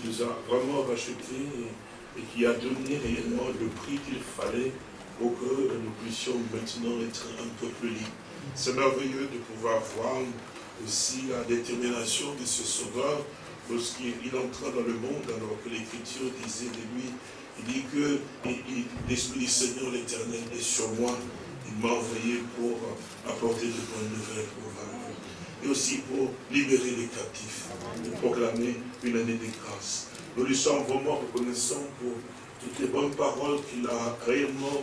qui nous a vraiment rachetés et, qui a donné réellement le prix qu'il fallait pour que nous puissions maintenant être un peuple libre. C'est merveilleux de pouvoir voir aussi la détermination de ce sauveur lorsqu'il entra dans le monde alors que l'écriture disait de lui, il dit que l'Esprit du Seigneur l'éternel est sur moi, il m'a envoyé pour apporter de bonnes nouvelles aux et aussi pour libérer les captifs, et proclamer une année de grâce. Nous lui sommes vraiment reconnaissants pour toutes les bonnes paroles qu'il a réellement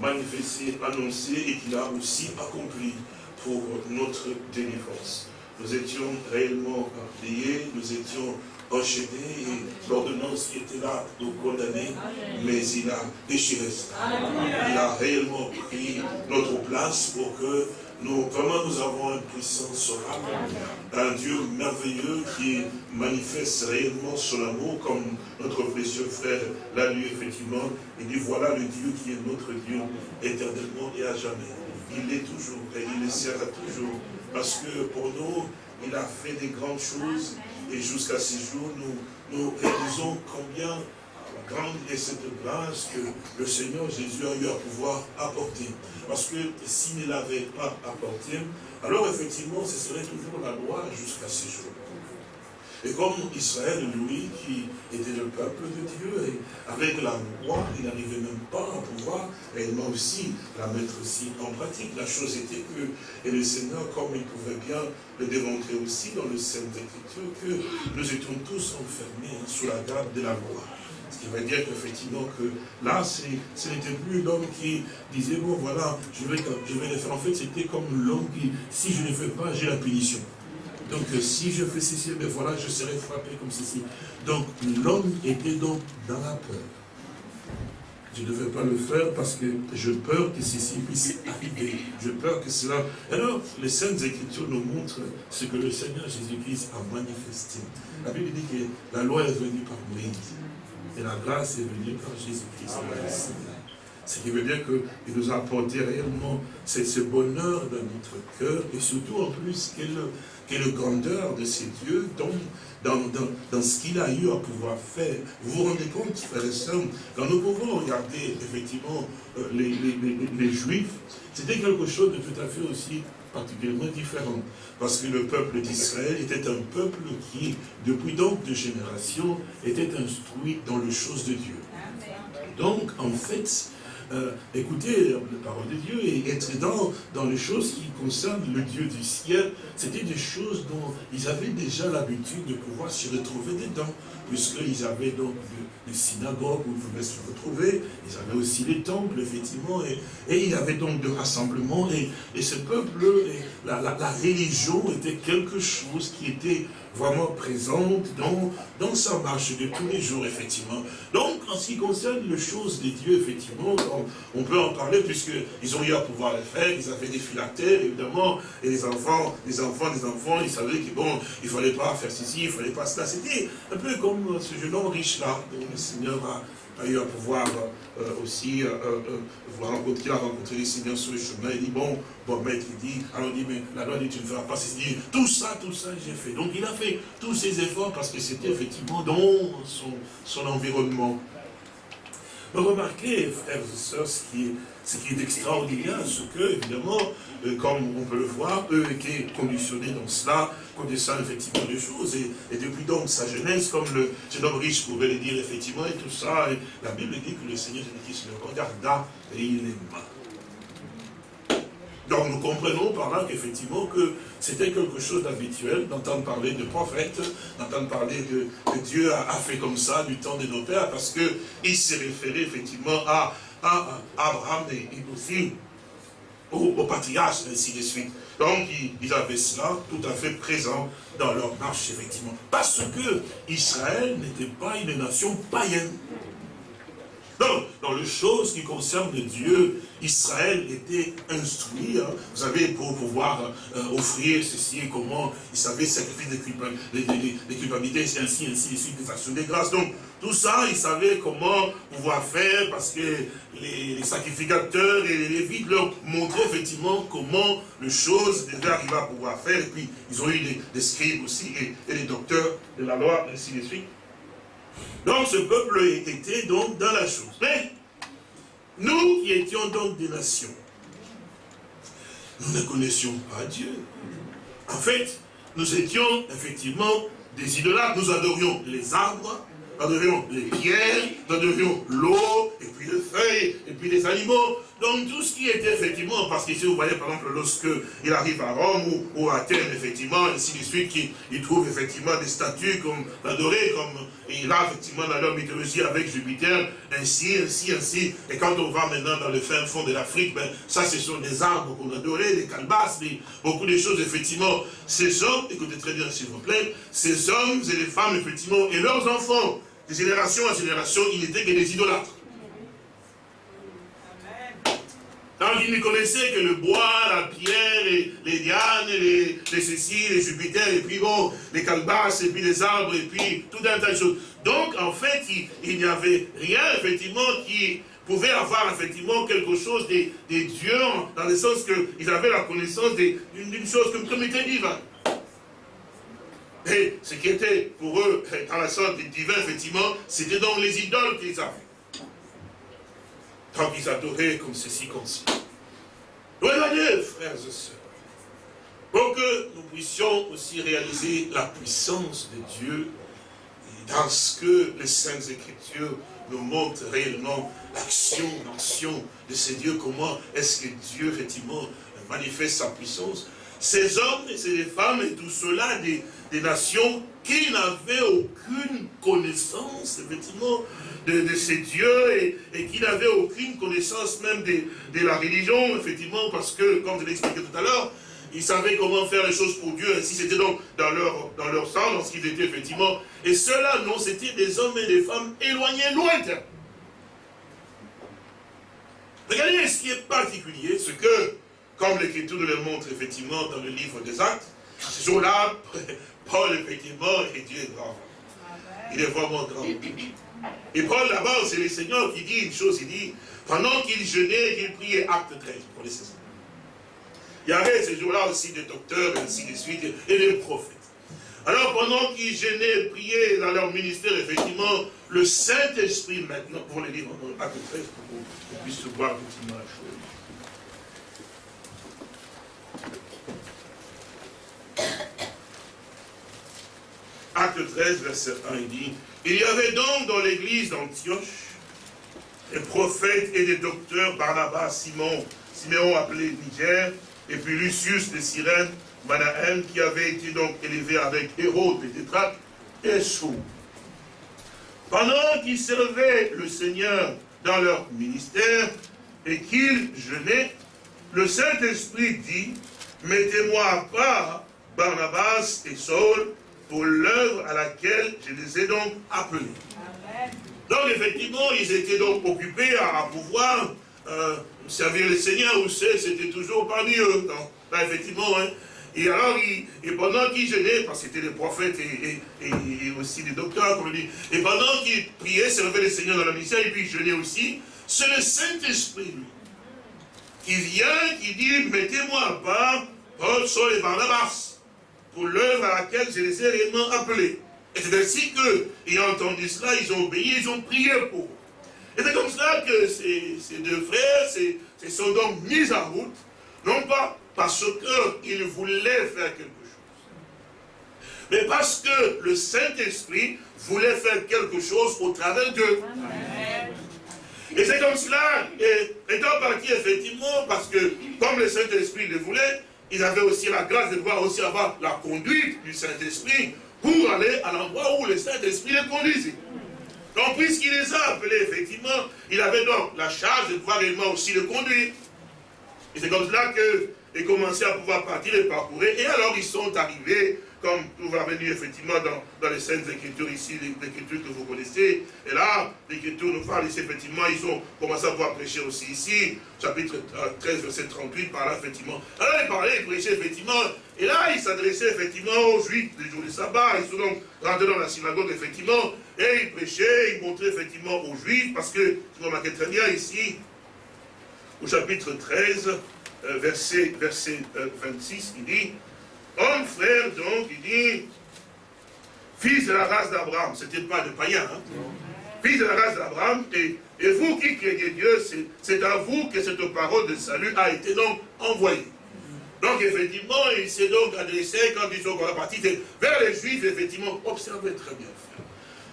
manifestées, annoncées et qu'il a aussi accomplies pour notre délivrance. Nous étions réellement liés, nous étions enchaînés et l'ordonnance qui était là nous condamner, mais il a déchiré ça. Il a réellement pris notre place pour que nous, vraiment, nous avons une puissance un Dieu merveilleux qui manifeste réellement son amour, comme notre précieux frère l'a lu effectivement. Il dit, voilà le Dieu qui est notre Dieu éternellement et à jamais. Il l'est toujours et il le sera toujours. Parce que pour nous, il a fait des grandes choses et jusqu'à ce jour, nous, nous réalisons combien grande est cette grâce que le Seigneur Jésus a eu à pouvoir apporter. Parce que s'il ne l'avait pas apporté, alors effectivement, ce serait toujours la loi jusqu'à ce jour. Et comme Israël, lui, qui était le peuple de Dieu, et avec la loi, il n'arrivait même pas à pouvoir réellement aussi la mettre aussi en pratique. La chose était que, et le Seigneur, comme il pouvait bien le démontrer aussi dans le Saint Écriture, que nous étions tous enfermés sous la garde de la loi. Qui veut dire qu'effectivement que là, ce n'était plus l'homme qui disait, bon voilà, je vais, je vais le faire. En fait, c'était comme l'homme qui, si je ne fais pas, j'ai la punition. Donc euh, si je fais ceci, ben voilà, je serai frappé comme ceci. Donc l'homme était donc dans la peur. Je ne devais pas le faire parce que je peur que ceci puisse arriver. Je peur que cela... Alors, les Saintes Écritures nous montrent ce que le Seigneur Jésus-Christ a manifesté. La Bible dit que la loi est venue par Moïse. Et la grâce est venue par Jésus-Christ. Ce qui veut dire qu'il nous a apporté réellement ce bonheur dans notre cœur et surtout en plus quelle, grandeur de ces dieux dans, dans, ce qu'il a eu à pouvoir faire. Vous vous rendez compte, frères et sœurs, quand nous pouvons regarder effectivement euh, les, les Juifs, c'était quelque chose de tout à fait aussi particulièrement différent. Parce que le peuple d'Israël était un peuple qui, depuis donc de générations, était instruit dans les choses de Dieu. Donc, en fait, euh, écouter la parole de Dieu et être dans, les choses qui concernent le Dieu du ciel, c'était des choses dont ils avaient déjà l'habitude de pouvoir s'y retrouver dedans, puisqu'ils avaient donc les synagogues où ils pouvaient se retrouver, ils avaient aussi les temples, effectivement, et, et il y avait donc de rassemblements, et, ce peuple, et la religion était quelque chose qui était vraiment présente dans, dans sa marche de tous les jours, effectivement. Donc, en ce qui concerne les choses des dieux, effectivement, on, peut en parler puisqu'ils ont eu à pouvoir le faire, ils avaient des phylactères, évidemment, et les enfants, les enfants, les enfants, ils savaient que bon, il fallait pas faire ceci, il fallait pas cela. C'était un peu comme ce jeune homme riche-là, dont le Seigneur a a eu à pouvoir euh, aussi euh, euh, voir rencontrer, il a rencontré les seigneurs sur le chemin, il dit, bon, bon maître, il dit, alors il dit, mais la loi dit, tu ne feras pas ceci, tout ça, tout ça, j'ai fait. Donc il a fait tous ces efforts parce que c'était effectivement dans son, environnement. Remarquez, frères et sœurs, ce qui est, ce qui est extraordinaire, ce que, évidemment, comme on peut le voir, eux étaient conditionnés dans cela, connaissant effectivement des choses, et, depuis donc sa jeunesse, comme le jeune homme riche pouvait le dire effectivement, et tout ça, la Bible dit que le Seigneur Jésus-Christ le regarda et il aima. Donc nous comprenons par là qu'effectivement que c'était quelque chose d'habituel d'entendre parler de prophètes, d'entendre parler de que Dieu a, fait comme ça du temps de nos pères, parce qu'il s'est référé effectivement à, à, Abraham et, aussi au, patriarche, ainsi de suite. Donc, ils avaient cela tout à fait présent dans leur marche, effectivement. Parce que Israël n'était pas une nation païenne. Donc, dans les choses qui concernent Dieu, Israël était instruit, hein. vous savez, pour pouvoir euh, offrir ceci comment, il savait sacrifier des culpabilités, c'est ainsi, ainsi, ainsi, des actions de grâce. Donc, tout ça, il savait comment pouvoir faire, parce que les, sacrificateurs et les lévites leur montraient effectivement comment les choses devaient arriver à pouvoir faire. Et puis, ils ont eu des, scribes aussi, et, et, les docteurs de la loi, ainsi de suite. Donc ce peuple était donc dans la chose. Mais nous qui étions donc des nations, nous ne connaissions pas Dieu. En fait, nous étions effectivement des idolâtres. Nous adorions les arbres, nous adorions les pierres, nous adorions l'eau, et puis les feuilles, et puis les animaux. Donc tout ce qui était effectivement, parce qu'ici vous voyez par exemple lorsque il arrive à Rome ou, à Athènes, effectivement, ainsi de suite, il, trouve effectivement des statues comme adorées, comme il a effectivement dans leur mythologie avec Jupiter, ainsi, ainsi, ainsi. Et quand on va maintenant dans le fin fond de l'Afrique, ben, ça ce sont des arbres qu'on adorait, des calebasses, beaucoup de choses, effectivement. Ces hommes, écoutez très bien s'il vous plaît, ces hommes et les femmes, effectivement, et leurs enfants, de génération en génération, ils n'étaient que des idolâtres. Donc ils ne connaissaient que le bois, la pierre, les, dianes, les, céciles, les Jupiter, et puis bon, les calebasses, et puis les arbres, et puis tout un tas de choses. Donc en fait, il, n'y avait rien effectivement qui pouvait avoir effectivement quelque chose des, des dieux, dans le sens qu'ils avaient la connaissance d'une chose comme, comme était divin. Et ce qui était pour eux, dans la sorte divin, effectivement, c'était donc les idoles qu'ils avaient tant qu'ils adoraient comme ceci, comme ci. Dieu, frères et sœurs, pour que nous puissions aussi réaliser la puissance de Dieu dans ce que les Saintes Écritures nous montrent réellement l'action, l'action de ces dieux, comment est-ce que Dieu, effectivement, manifeste sa puissance. Ces hommes et ces femmes et tout cela, des, des nations qui n'avaient aucune connaissance, effectivement, de, ces dieux et, qui n'avaient aucune connaissance même de, la religion, effectivement, parce que, comme je l'ai expliqué tout à l'heure, ils savaient comment faire les choses pour Dieu, ainsi c'était donc dans leur, dans leur sang, dans ce qu'ils étaient effectivement. Et ceux-là, non, c'était des hommes et des femmes éloignés, lointains. Regardez ce qui est particulier, ce que, comme l'Écriture nous le montre effectivement dans le livre des Actes, ce jour-là, Paul, effectivement, et Dieu est grand. Il est vraiment grand. Et Paul, là-bas, c'est le Seigneur qui dit une chose, il dit, pendant qu'il jeûnait, qu'il priait, acte 13, pour les Il y avait ce jour-là aussi des docteurs, et ainsi de suite, et des prophètes. Alors, pendant qu'ils jeûnaient, priaient dans leur ministère, effectivement, le Saint-Esprit, maintenant, pour les livres, acte 13, pour qu'on puisse voir effectivement la chose. Acte 13, verset 1, il dit, il y avait donc dans l'église d'Antioche des prophètes et des docteurs, Barnabas, Simon, Siméon appelé Niger, et puis Lucius de Cyrène, Manahem, qui avait été donc élevé avec Hérode et Tétraque, et Sou. Pendant qu'ils servaient le Seigneur dans leur ministère et qu'ils jeûnaient, le Saint-Esprit dit, mettez-moi à part Barnabas et Saul pour l'œuvre à laquelle je les ai donc appelés. Donc effectivement, ils étaient donc occupés à, pouvoir euh, servir le Seigneur, ou c'était toujours parmi eux. Donc, là, effectivement, hein. Et alors, et pendant qu'ils jeûnaient, parce que c'était des prophètes et, aussi des docteurs, comme on dit, et pendant qu'ils priaient, servaient le Seigneur dans la mission, et puis jeûnaient aussi, c'est le Saint-Esprit qui vient, qui dit, mettez-moi à part Paul, Saul et Barnabas pour l'œuvre à laquelle je les ai réellement appelés. Et c'est ainsi qu'ayant entendu cela, ils ont obéi, ils ont prié pour. Et c'est comme cela que ces, deux frères se sont donc mis en route, non pas parce qu'ils voulaient faire quelque chose, mais parce que le Saint-Esprit voulait faire quelque chose au travers d'eux. Et c'est comme cela, et étant parti effectivement, parce que comme le Saint-Esprit le voulait, ils avaient aussi la grâce de pouvoir aussi avoir la conduite du Saint-Esprit pour aller à l'endroit où le Saint-Esprit les conduisait. Donc, puisqu'il les a appelés, effectivement, il avait donc la charge de pouvoir réellement aussi le conduire. Et c'est comme cela qu'ils commençaient à pouvoir partir et parcourir. Et alors, ils sont arrivés comme tout va venir effectivement dans, dans les scènes Écritures ici, l'écriture que vous connaissez. Et là, l'Écriture nous parle ici, effectivement, ils ont commencé à pouvoir prêcher aussi ici, chapitre 13, verset 38, par là, effectivement. Alors, ils parlaient, ils prêchaient, effectivement, et là, ils s'adressaient, effectivement, aux Juifs, les jours du sabbat, ils sont donc rentrés dans la synagogue, effectivement, et ils prêchaient, ils montraient, effectivement, aux Juifs, parce que, vous remarquez très bien ici, au chapitre 13, euh, verset, verset 26, euh, il dit, Homme frère, donc, il dit, fils de la race d'Abraham, ce n'était pas de païen, hein? fils de la race d'Abraham, et, et, vous qui craignez Dieu, c'est à vous que cette parole de salut a été donc envoyée. Donc effectivement, il s'est donc adressé, quand ils sont partis, vers les Juifs, effectivement, observez très bien.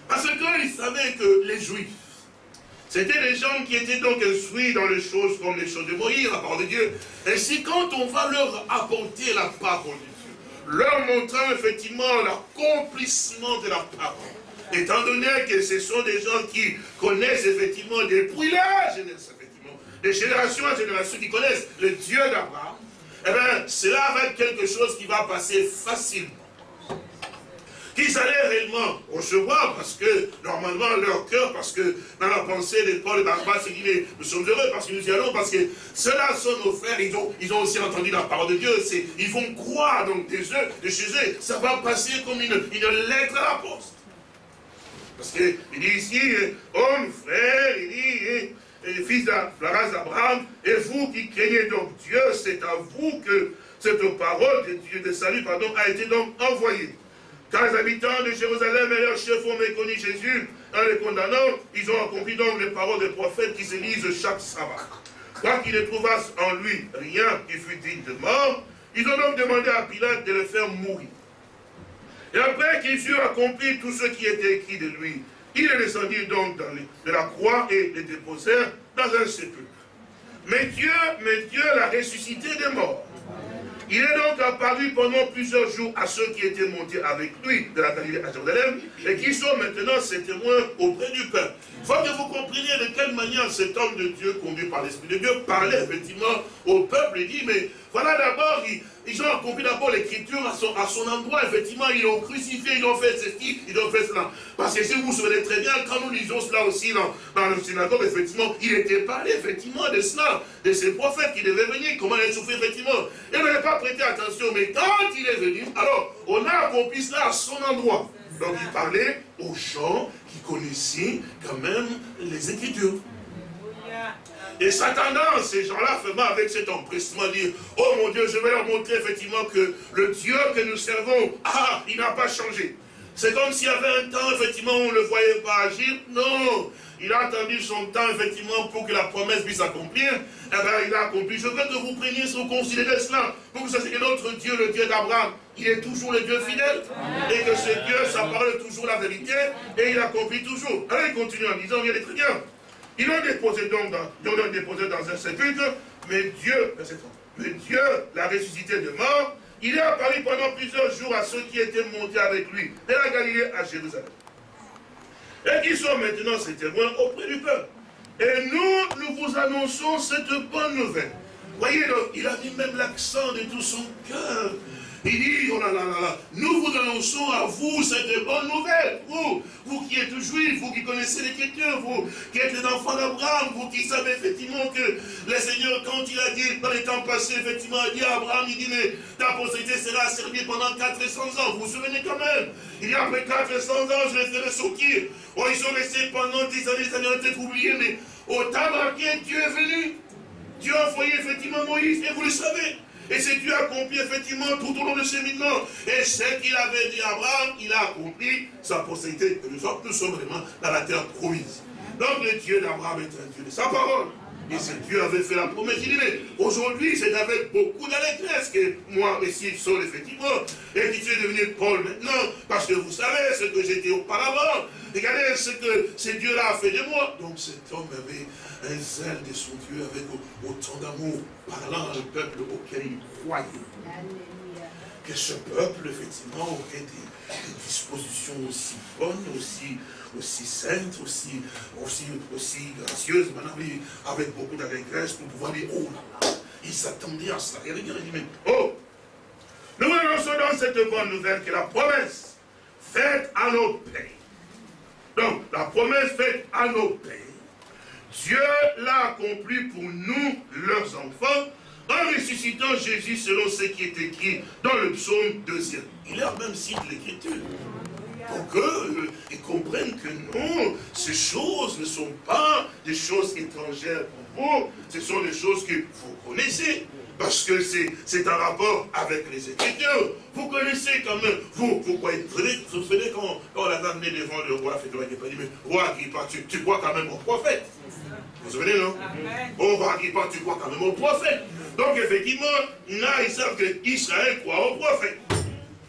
Parce qu'il savait que les Juifs, c'était des gens qui étaient donc instruits dans les choses comme les choses de Moïse, la parole de Dieu. Et si quand on va leur apporter la parole de Dieu, leur montrant effectivement l'accomplissement de la parole, étant donné que ce sont des gens qui connaissent effectivement depuis la effectivement, des générations en générations qui connaissent le Dieu d'Abraham, eh bien, cela va être quelque chose qui va passer facilement qu'ils allaient réellement recevoir, parce que normalement leur cœur, parce que dans la pensée des Paul et Barnabas, c'est nous sommes heureux parce que nous y allons, parce que ceux-là sont nos frères, ils ont, ils ont aussi entendu la parole de Dieu, ils vont croire donc des eux, de chez eux, ça va passer comme une, une lettre à la poste. Parce qu'il dit ici, homme, frère, il dit, et fils de la race d'Abraham, et vous qui craignez donc Dieu, c'est à vous que cette parole de Dieu de salut pardon, a été donc envoyée. Car les habitants de Jérusalem et leurs chefs ont méconnu Jésus en les condamnant. Ils ont accompli donc les paroles des prophètes qui se lisent chaque sabbat. Quoi qu'ils ne trouvassent en lui rien qui fût digne de mort, ils ont donc demandé à Pilate de le faire mourir. Et après qu'ils eurent accompli tout ce qui était écrit de lui, il est descendu donc de la croix et les déposèrent dans un sépulcre. Mais Dieu, mais Dieu l'a ressuscité des morts. Il est donc apparu pendant plusieurs jours à ceux qui étaient montés avec lui de la Galilée à Jérusalem et qui sont maintenant ses témoins auprès du Père. Il faut que vous compreniez de quelle manière cet homme de Dieu, conduit par l'Esprit de Dieu, parlait effectivement au peuple et dit, mais voilà d'abord, ils ont accompli d'abord l'écriture à son, endroit. Effectivement, ils l'ont crucifié, ils ont fait ceci, ils ont fait cela. Parce que si vous vous souvenez très bien, quand nous lisons cela aussi dans, le synagogue, effectivement, il était parlé effectivement de cela, de ces prophètes qui devaient venir, comment ils souffraient effectivement. Et on n'avait pas prêté attention, mais quand il est venu, alors on a accompli cela à son endroit. Donc il parlait aux gens qui connaissaient quand même les Écritures. Et s'attendant, ces gens-là, avec cet empressement, dire, oh mon Dieu, je vais leur montrer effectivement que le Dieu que nous servons, ah, il n'a pas changé. C'est comme s'il y avait un temps, effectivement, où on ne le voyait pas agir. Non, il a attendu son temps, effectivement, pour que la promesse puisse s'accomplir. Eh bien, il a accompli. Je veux que vous preniez sur considérer cela, pour que vous sachiez que notre Dieu, le Dieu d'Abraham, il est toujours le Dieu fidèle, et que ce Dieu, ça parle toujours la vérité, et il accomplit toujours. Alors, il continue en disant, il est très bien. Ils l'ont déposé donc dans, déposé dans un sépulcre, mais Dieu, mais Dieu l'a ressuscité de mort. Il est apparu pendant plusieurs jours à ceux qui étaient montés avec lui de la Galilée à Jérusalem. Et qui sont maintenant ses témoins auprès du peuple. Et nous, nous vous annonçons cette bonne nouvelle. Voyez, donc, il a mis même l'accent de tout son cœur. Il dit, oh là là là là, nous vous annonçons à vous cette bonne nouvelle. Vous, vous qui êtes juifs, vous qui connaissez l'écriture, vous qui êtes les enfants d'Abraham, vous qui savez effectivement que le Seigneur, quand il a dit, dans les temps passés, effectivement, il dit à Abraham, il dit, mais ta postérité sera servie pendant 400 ans. Vous vous souvenez quand même? Il dit, après 400 ans, je les ferai sortir. Oh, ils sont restés pendant 10 années, ça ont été oublié, mais au temps marqué, Dieu est venu. Dieu a envoyé effectivement Moïse, et vous le savez. Et c'est Dieu accompli effectivement tout au long de ce cheminement. Et ce qu'il avait dit à Abraham, il a accompli sa postérité. nous sommes, nous sommes vraiment dans la terre promise. Donc le Dieu d'Abraham est un Dieu de sa parole. Et ce Dieu avait fait la promesse. Il dit, mais aujourd'hui, c'est avec beaucoup d'allégresse que moi, ici, Saul, effectivement, et qui suis devenu Paul maintenant, parce que vous savez ce que j'étais auparavant. Regardez ce que ce Dieu-là a fait de moi. Donc cet homme avait un zèle de son Dieu avec autant d'amour, parlant à un peuple auquel il croyait. Que ce peuple, effectivement, aurait des, dispositions aussi bonnes, aussi, aussi saintes, aussi, aussi, aussi gracieuses, avec beaucoup d'allégresse pour pouvoir dire, oh là là, il s'attendait à cela. Il dit, mais, oh, nous annonçons dans cette bonne nouvelle que la promesse faite à nos pères, donc la promesse faite à nos pères, Dieu l'a accompli pour nous, leurs enfants, en ressuscitant Jésus selon ce qui est écrit dans le psaume 2. Il leur même cite l'écriture. Pour qu'ils comprennent que non, ces choses ne sont pas des choses étrangères pour vous, ce sont des choses que vous connaissez. parce que c'est un rapport avec les Écritures. Vous connaissez quand même, vous, vous croyez, vous vous souvenez quand, on l'a amené devant le roi, pas dit, mais roi tu, tu crois quand même au prophète. Vous vous souvenez, non? Oh, roi Agrippa, tu crois quand même au prophète. Donc effectivement, là, ils savent qu'Israël croit au prophète.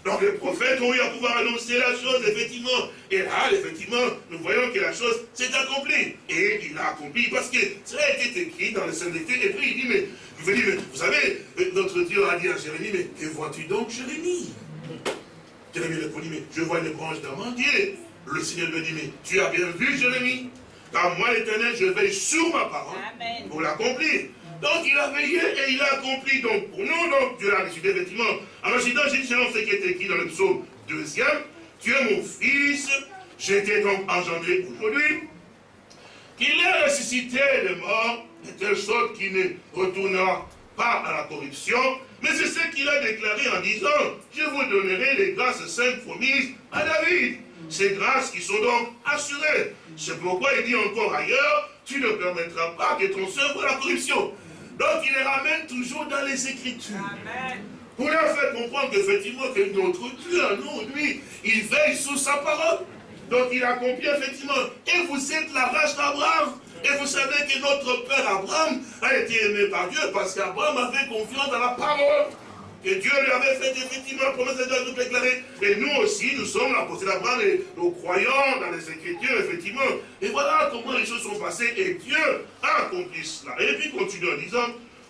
Donc les prophètes ont eu à pouvoir annoncer la chose, effectivement. Et là, effectivement, nous voyons que la chose s'est accomplie. Et il a accompli parce que ça a été écrit dans les Écritures. Et puis il dit, mais, vous savez, notre Dieu a dit à Jérémie, mais que vois-tu donc, Jérémie? Jérémie répondit, mais je vois une branche d'amandier. Le Seigneur lui dit, mais tu as bien vu, Jérémie? Car moi, l'éternel, je veille sur ma parole pour l'accomplir. Donc il a veillé et il a accompli. Donc pour nous, donc Dieu l'a décidé effectivement. Alors j'ai dit ce qui est écrit dans le psaume deuxième, tu es mon fils, j'étais donc engendré aujourd'hui, qu'il est ressuscité de mort, de telle sorte qu'il ne retournera pas à la corruption, mais c'est ce qu'il a déclaré en disant, je vous donnerai les grâces saintes promises à David. Ces grâces qui sont donc assurées. C'est pourquoi il dit encore ailleurs, tu ne permettras pas que ton voit la corruption. Donc il les ramène toujours dans les Écritures. Pour leur faire comprendre qu'effectivement, que notre Dieu, nous, lui, il veille sous sa parole. Donc il accomplit effectivement. Et vous êtes la race d'Abraham. Et vous savez que notre père Abraham a été aimé par Dieu parce qu'Abraham avait confiance dans la parole. Et Dieu lui avait fait effectivement la promesse de tout déclarer. Et nous aussi, nous sommes la possédée d'Abraham et nous croyons dans les Écritures, effectivement. Et voilà comment les choses sont passées. Et Dieu a accompli cela. Et puis continue en disant,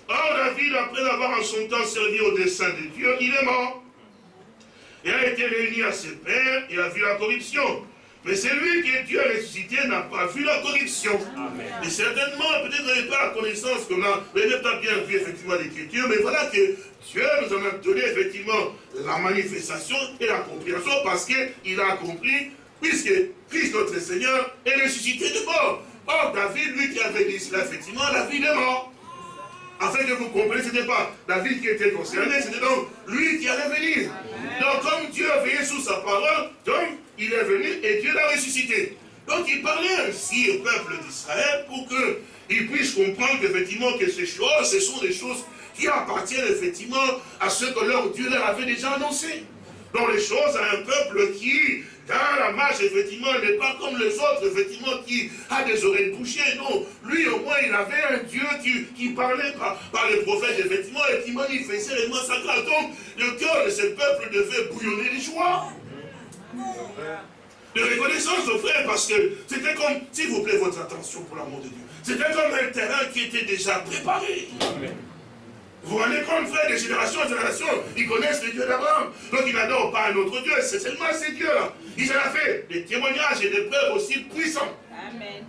Or David, après avoir en son temps servi au dessein de Dieu, il est mort. Et a été réuni à ses pères et a vu la corruption. Mais celui qui est Dieu ressuscité n'a pas vu la corruption. Et certainement, peut-être n'avez pas la connaissance qu'on a, vous n'avez pas bien vu effectivement l'écriture, mais voilà que Dieu nous en a donné effectivement la manifestation et la compréhension parce qu'il a accompli, puisque Christ notre Seigneur est ressuscité de mort. Or, David, lui qui avait dit cela, effectivement, la vie est mort. Afin que vous compreniez, ce n'était pas David qui était concerné, c'était donc lui qui allait venir. Donc, comme Dieu a veillé sous sa parole, donc, il est venu et Dieu l'a ressuscité. Donc, il parlait ainsi au peuple d'Israël pour qu'il puisse comprendre qu'effectivement, que ces choses, ce sont des choses qui appartiennent effectivement à ce que leur Dieu leur avait déjà annoncé. Donc les choses à un peuple qui, dans la marche, effectivement, n'est pas comme les autres, effectivement, qui a des oreilles bouchées. Non, lui au moins, il avait un Dieu qui, parlait par, les prophètes, effectivement, et qui manifestait les mots sacrés. Donc, le cœur de ce peuple devait bouillonner de joie. De reconnaissance aux frères, parce que c'était comme, s'il vous plaît, votre attention pour l'amour de Dieu, c'était comme un terrain qui était déjà préparé. Vous vous rendez compte, frère, de génération en génération, ils connaissent le Dieu d'Abraham. Donc ils n'adorent pas un autre Dieu, c'est seulement ces dieux-là. Ils en ont fait des témoignages et des preuves aussi puissants. Amen.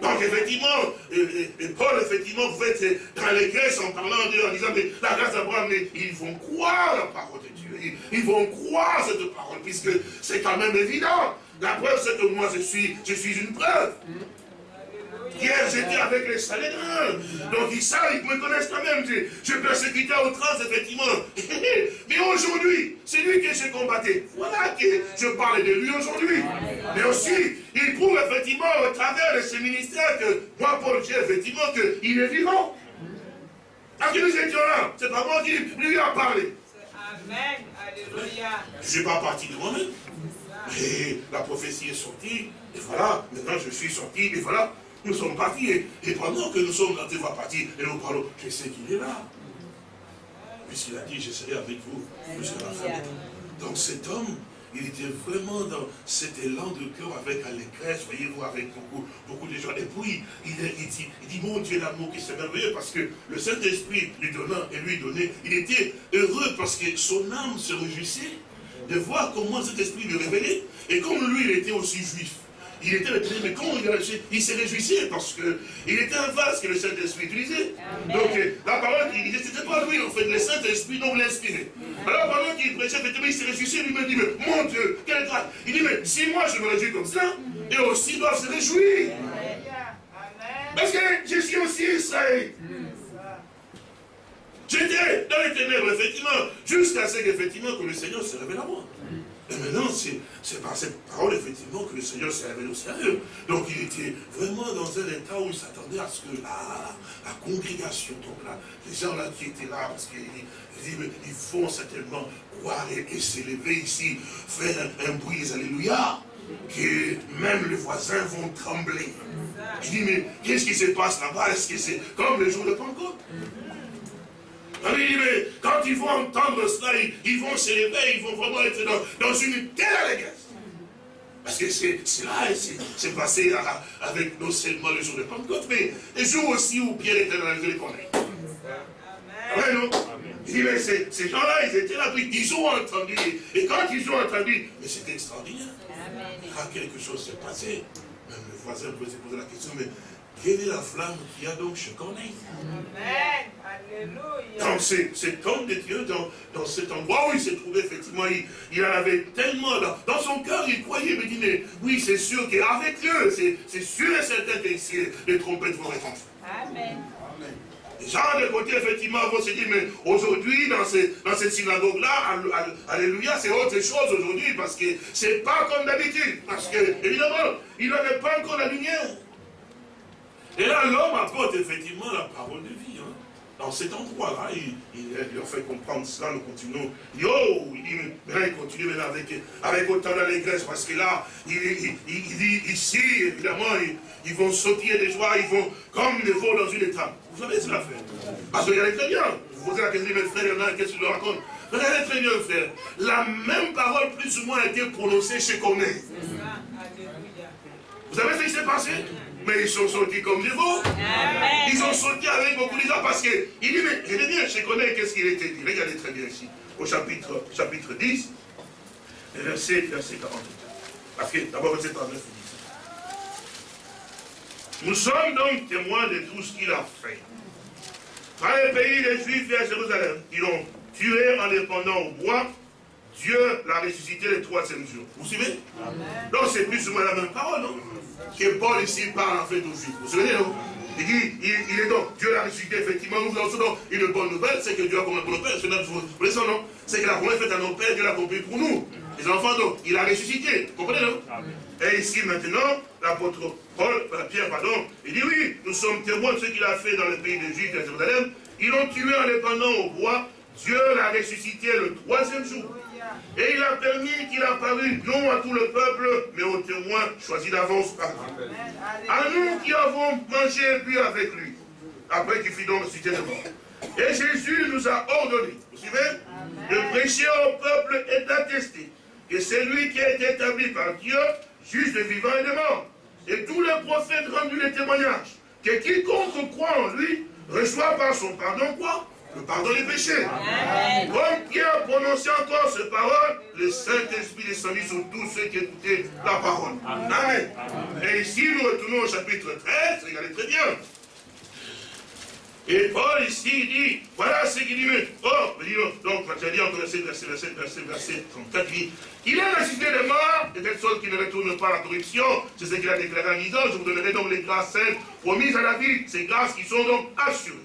Donc effectivement, et, Paul, effectivement, vous faites dans les Grèces en parlant d'eux, en disant, mais la grâce d'Abraham, ils vont croire la parole de Dieu. Ils, vont croire cette parole, puisque c'est quand même évident. La preuve, c'est que moi, je suis, je suis une preuve. Hier, j'étais avec les Salédrins. Donc, ils savent, ils me connaissent quand même. Je, persécutais au trans, effectivement. Mais aujourd'hui, c'est lui que j'ai combattu. Voilà que je parle de lui aujourd'hui. Mais aussi, il prouve effectivement au travers de ce ministère que moi, Paul, j'ai effectivement qu'il est vivant. Quand nous étions là, c'est pas moi qui lui a parlé. Amen. Alléluia. Je ne suis pas parti de moi-même. Et la prophétie est sortie, et voilà, maintenant je suis sorti, et voilà, nous sommes partis. Et, pendant que nous sommes dans tes voies parties, et nous parlons, je sais qu'il est là? Puisqu'il a dit, je serai avec vous jusqu'à la fin. Donc cet homme, il était vraiment dans cet élan de cœur avec allégresse, voyez-vous, avec beaucoup, beaucoup de gens. Et puis, il, dit, il dit, mon Dieu, l'amour qui c'est merveilleux, parce que le Saint-Esprit lui donnant et lui donnait, il était heureux parce que son âme se réjouissait de voir comment cet esprit lui révélait. Et comme lui, il était aussi juif, il était le mais comment il, il s'est réjouissait parce qu'il était un vase que le Saint-Esprit utilisait. Donc euh, la parole qu'il disait, c'était pas lui en fait, le Saint-Esprit dont l'inspirait. Alors pendant qu'il prêchait, il s'est réjoui, il me dit, mais mon Dieu, quelle grâce. Il dit, mais si moi je me réjouis comme ça, et aussi doivent se réjouir. Parce que je suis aussi Israël. J'étais dans les ténèbres, effectivement, jusqu'à ce qu'effectivement que le Seigneur se révèle à moi. Et maintenant, c'est par cette parole, effectivement, que le Seigneur s'est révélé au sérieux. Donc, il était vraiment dans un état où il s'attendait à ce que la, congrégation, donc là, les gens là qui étaient là, parce qu'ils ils vont certainement croire et, s'élever ici, faire un, bruit, alléluia, que même les voisins vont trembler. Il dit, mais qu'est-ce qui se passe là-bas? Est-ce que c'est comme le jour de Pentecôte? Mais quand ils vont entendre cela, ils, vont s'élever, ils vont vraiment être dans, une telle allégresse. Parce que c'est là, c'est passé avec non seulement le jour de Pentecôte, mais les jours aussi où Pierre était dans la connais. Amen. non? Il dit, mais ces gens-là, ils étaient là, puis ils ont entendu. Et quand ils ont entendu, mais c'était extraordinaire. Quand quelque chose s'est passé, même le voisin pouvait se poser la question, mais quelle est la flamme qui a donc je connais Amen. Alléluia. Donc cet homme de Dieu, dans, cet endroit où il s'est trouvé, effectivement, il, en avait tellement, dans, son cœur, il croyait, me dit, mais oui, c'est sûr qu'avec Dieu, c'est sûr et certain que les trompettes vont répondre. Amen. Les gens de côté, effectivement, vont se dire, mais aujourd'hui, dans, dans cette synagogue-là, alléluia, c'est autre chose aujourd'hui, parce que c'est pas comme d'habitude. Parce que, évidemment, il n'avait pas encore la lumière. Et là, l'homme apporte effectivement la parole de vie. Hein. Dans cet endroit-là, il, leur fait comprendre cela, nous continuons. Yo, il dit, mais il continue maintenant avec, avec autant d'allégresse, parce que là, il, dit ici, évidemment, ils, vont sauter des joies, ils vont comme des veaux dans une étape. Vous savez cela fait Parce que regardez très bien. Vous posez la question, mais frère, il y en a, qu'est-ce qu'il leur raconte? Regardez très bien, frère. La même parole, plus ou moins, a été prononcée chez Corneille. Vous savez ce qui s'est passé? Mais ils sont sortis comme des veaux. Ils ont sauté avec beaucoup de gens parce que, il dit, mais je bien, je connais qu'est-ce qu'il était dit. Regardez très bien ici, au chapitre, chapitre 10, verset, verset 48. Parce que d'abord, verset 39, il dit Nous sommes donc témoins de tout ce qu'il a fait. Dans les pays des Juifs et à Jérusalem, ils l'ont tué en les pendant au bois. Dieu l'a ressuscité le troisième jour. Vous suivez? Donc c'est plus ou moins la même parole, non? Que Paul ici parle en fait aux Juifs. Vous vous souvenez, non? Il dit, il, est donc, Dieu l'a ressuscité, effectivement, nous avons donc une bonne nouvelle, c'est que Dieu a commis pour nos pères, c'est notre, non C'est que la promesse faite à nos pères, Dieu l'a accompli pour nous. Les enfants, donc, il a ressuscité, vous comprenez, non? Et ici, maintenant, l'apôtre Paul, euh, Pierre, pardon, il dit, oui, nous sommes témoins de ce qu'il a fait dans le pays de Juifs à Jérusalem. Ils l'ont tué en l'épandant au bois, Dieu l'a ressuscité le troisième jour. Et il a permis qu'il apparût non à tout le peuple, mais aux témoins choisis d'avance par Dieu. À nous qui avons mangé et bu avec lui, après qu'il fit donc ressuscité de mort. Et Jésus nous a ordonné, vous suivez, de prêcher au peuple et d'attester que c'est lui qui a été établi par Dieu, juste de vivant et de mort. Et tous les prophètes rendu les témoignages, que quiconque croit en lui reçoit par son pardon quoi le pardon des péchés. Comme Pierre prononçait encore ces paroles, le Saint-Esprit descendit sur tous ceux qui écoutaient la parole. Amen. Et ici, nous retournons au chapitre 13, regardez très bien. Et Paul ici dit, voilà ce qu'il dit, oh, donc, tu as dit encore verset, verset, verset, verset, verset 34, il dit, il est ressuscité des morts, de telle sorte qu'il ne retourne pas à la corruption, c'est ce qu'il a déclaré en disant, je vous donnerai donc les grâces saintes promises à la vie, ces grâces qui sont donc assurées.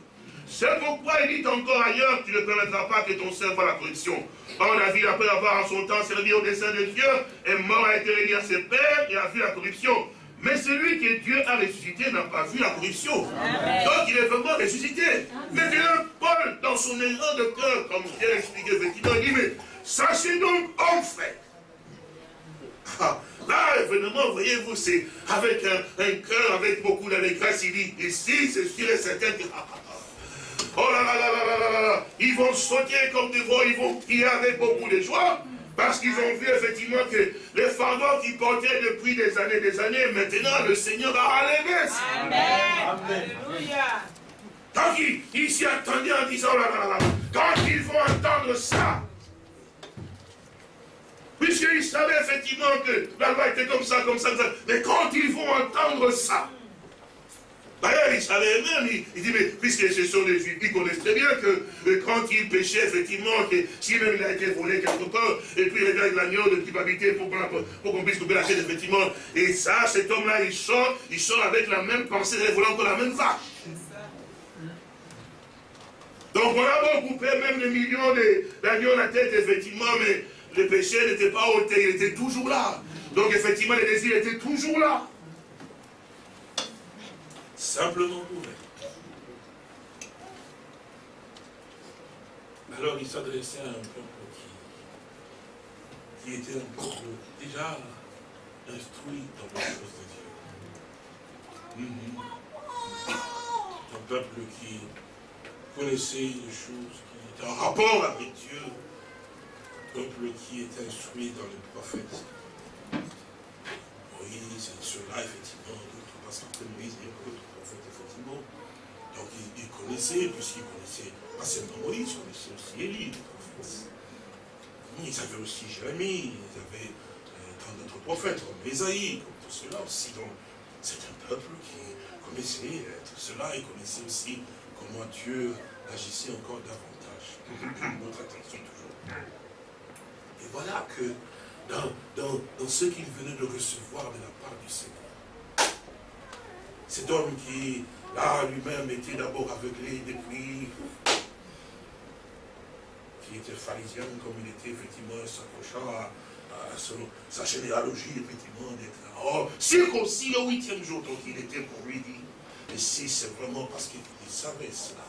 C'est pourquoi il dit encore ailleurs, tu ne permettras pas que ton cerveau voit la corruption. Or, David, après avoir en son temps servi au dessein de Dieu, est mort, a été réuni à ses pères et a vu la corruption. Mais celui que Dieu a ressuscité n'a pas vu la corruption. Donc il est vraiment ressuscité. Maintenant, Paul, dans son élan de cœur, comme je l'ai expliqué effectivement, il dit, mais sachez donc, en fait, ah, là, évidemment, voyez-vous, c'est avec un, un cœur, avec beaucoup d'allégresse, il dit, ici, c'est sûr et certain que, ah, ah, Oh là là là là là là là Ils vont sauter comme des veaux, ils vont crier avec beaucoup de joie. Parce qu'ils ont vu effectivement que les fardeaux qu'ils portaient depuis des années des années, maintenant le Seigneur a relevé. Amen. Alléluia. Donc ils s'y attendaient en disant, oh là là là, quand ils vont entendre ça, puisqu'ils savaient effectivement que la loi était comme ça, comme ça, comme ça, mais quand ils vont entendre ça, D'ailleurs, il savait même, il, dit, mais puisque ce sont des juifs, ils connaissent très bien que, quand ils péchaient, effectivement, que si même il a été volé quelque part, et puis il avec l'agneau de culpabilité pour, pour, qu'on puisse couper la tête, effectivement. Et ça, cet homme-là, il sort, il sort avec la même pensée, il voulait encore la même vache. Donc on a beau couper même des millions d'agneaux la tête, effectivement, mais le péché n'était pas ôté, il était toujours là. Donc effectivement, les désirs étaient toujours là. Simplement ouvert. Alors il s'adressait à un peuple qui, était un déjà instruit dans les choses de Dieu. Un peuple qui connaissait des choses, qui était en rapport avec Dieu. Un peuple qui était instruit dans les prophètes. Moïse, cela, effectivement, parce qu'après Moïse, il y a d'autres prophètes, effectivement. Donc il, il connaissait, puisqu'il connaissait pas seulement Moïse, il connaissait aussi Élie, les. Ils avaient aussi Jérémie, ils avaient euh, tant d'autres prophètes, comme Esaïe, comme tout cela aussi. Donc c'est un peuple qui connaissait tout cela, il connaissait aussi comment Dieu agissait encore davantage. Notre attention toujours. Et voilà que dans, dans, dans ce qu'il venait de recevoir de la part du Seigneur, cet homme qui, là, lui-même était d'abord aveuglé depuis, qui était pharisien, comme il était effectivement s'accrochant à, sa généalogie, effectivement, d'être oh, circoncis le huitième jour. Donc il était pour lui dit, et si c'est vraiment parce qu'il savait cela.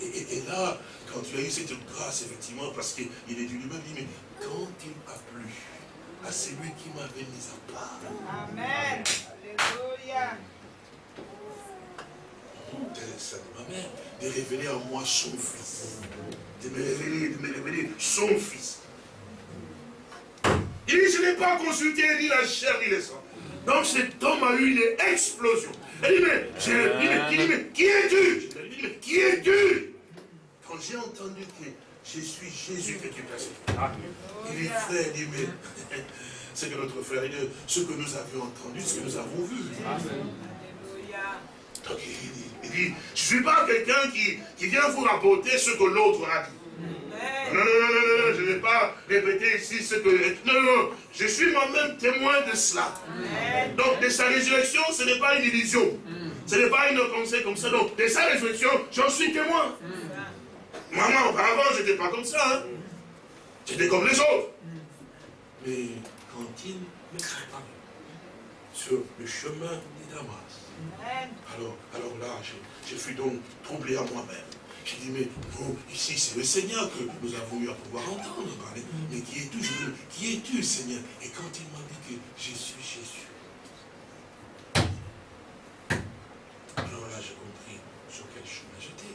Et, là, quand tu as eu cette grâce, effectivement, parce qu'il est du lui-même, dit, mais quand il a plu à celui qui m'avait mis à part. Amen. Alléluia. De ma mère, de révéler en moi son fils. De me révéler, de me révéler son fils. Il dit, je n'ai pas consulté ni la chair ni le sang. Donc cet homme a eu une explosion. Il dit, mais, je, il dit, mais qui es-tu? Il dit, mais qui es-tu? Quand j'ai entendu que je suis Jésus que tu persécutes, il dit, frère, il dit, mais c'est que notre frère, ce que nous avions entendu, ce que nous avons vu. Alléluia. Donc il dit, il dit je ne suis pas quelqu'un qui, qui vient vous rapporter ce que l'autre a dit. Non, non, non, non, non, non, je ne vais pas répéter ici ce que... Non, non, non, je suis moi-même témoin de cela. Donc, de sa résurrection, ce n'est pas une illusion. Ce n'est pas une pensée comme ça. Donc, de sa résurrection, j'en suis témoin. Maman, auparavant, je n'étais pas comme ça. Hein. J'étais comme les autres. Mais quand il me prépare sur le chemin de Damas, alors, alors là, je, je fus donc troublé à moi-même. J'ai dit, mais non, ici c'est le Seigneur que nous avons eu à pouvoir entendre parler. Mais qui es-tu? Je dis, qui es-tu, Seigneur? Et quand il m'a dit que je suis Jésus, alors là j'ai compris sur quel chemin j'étais.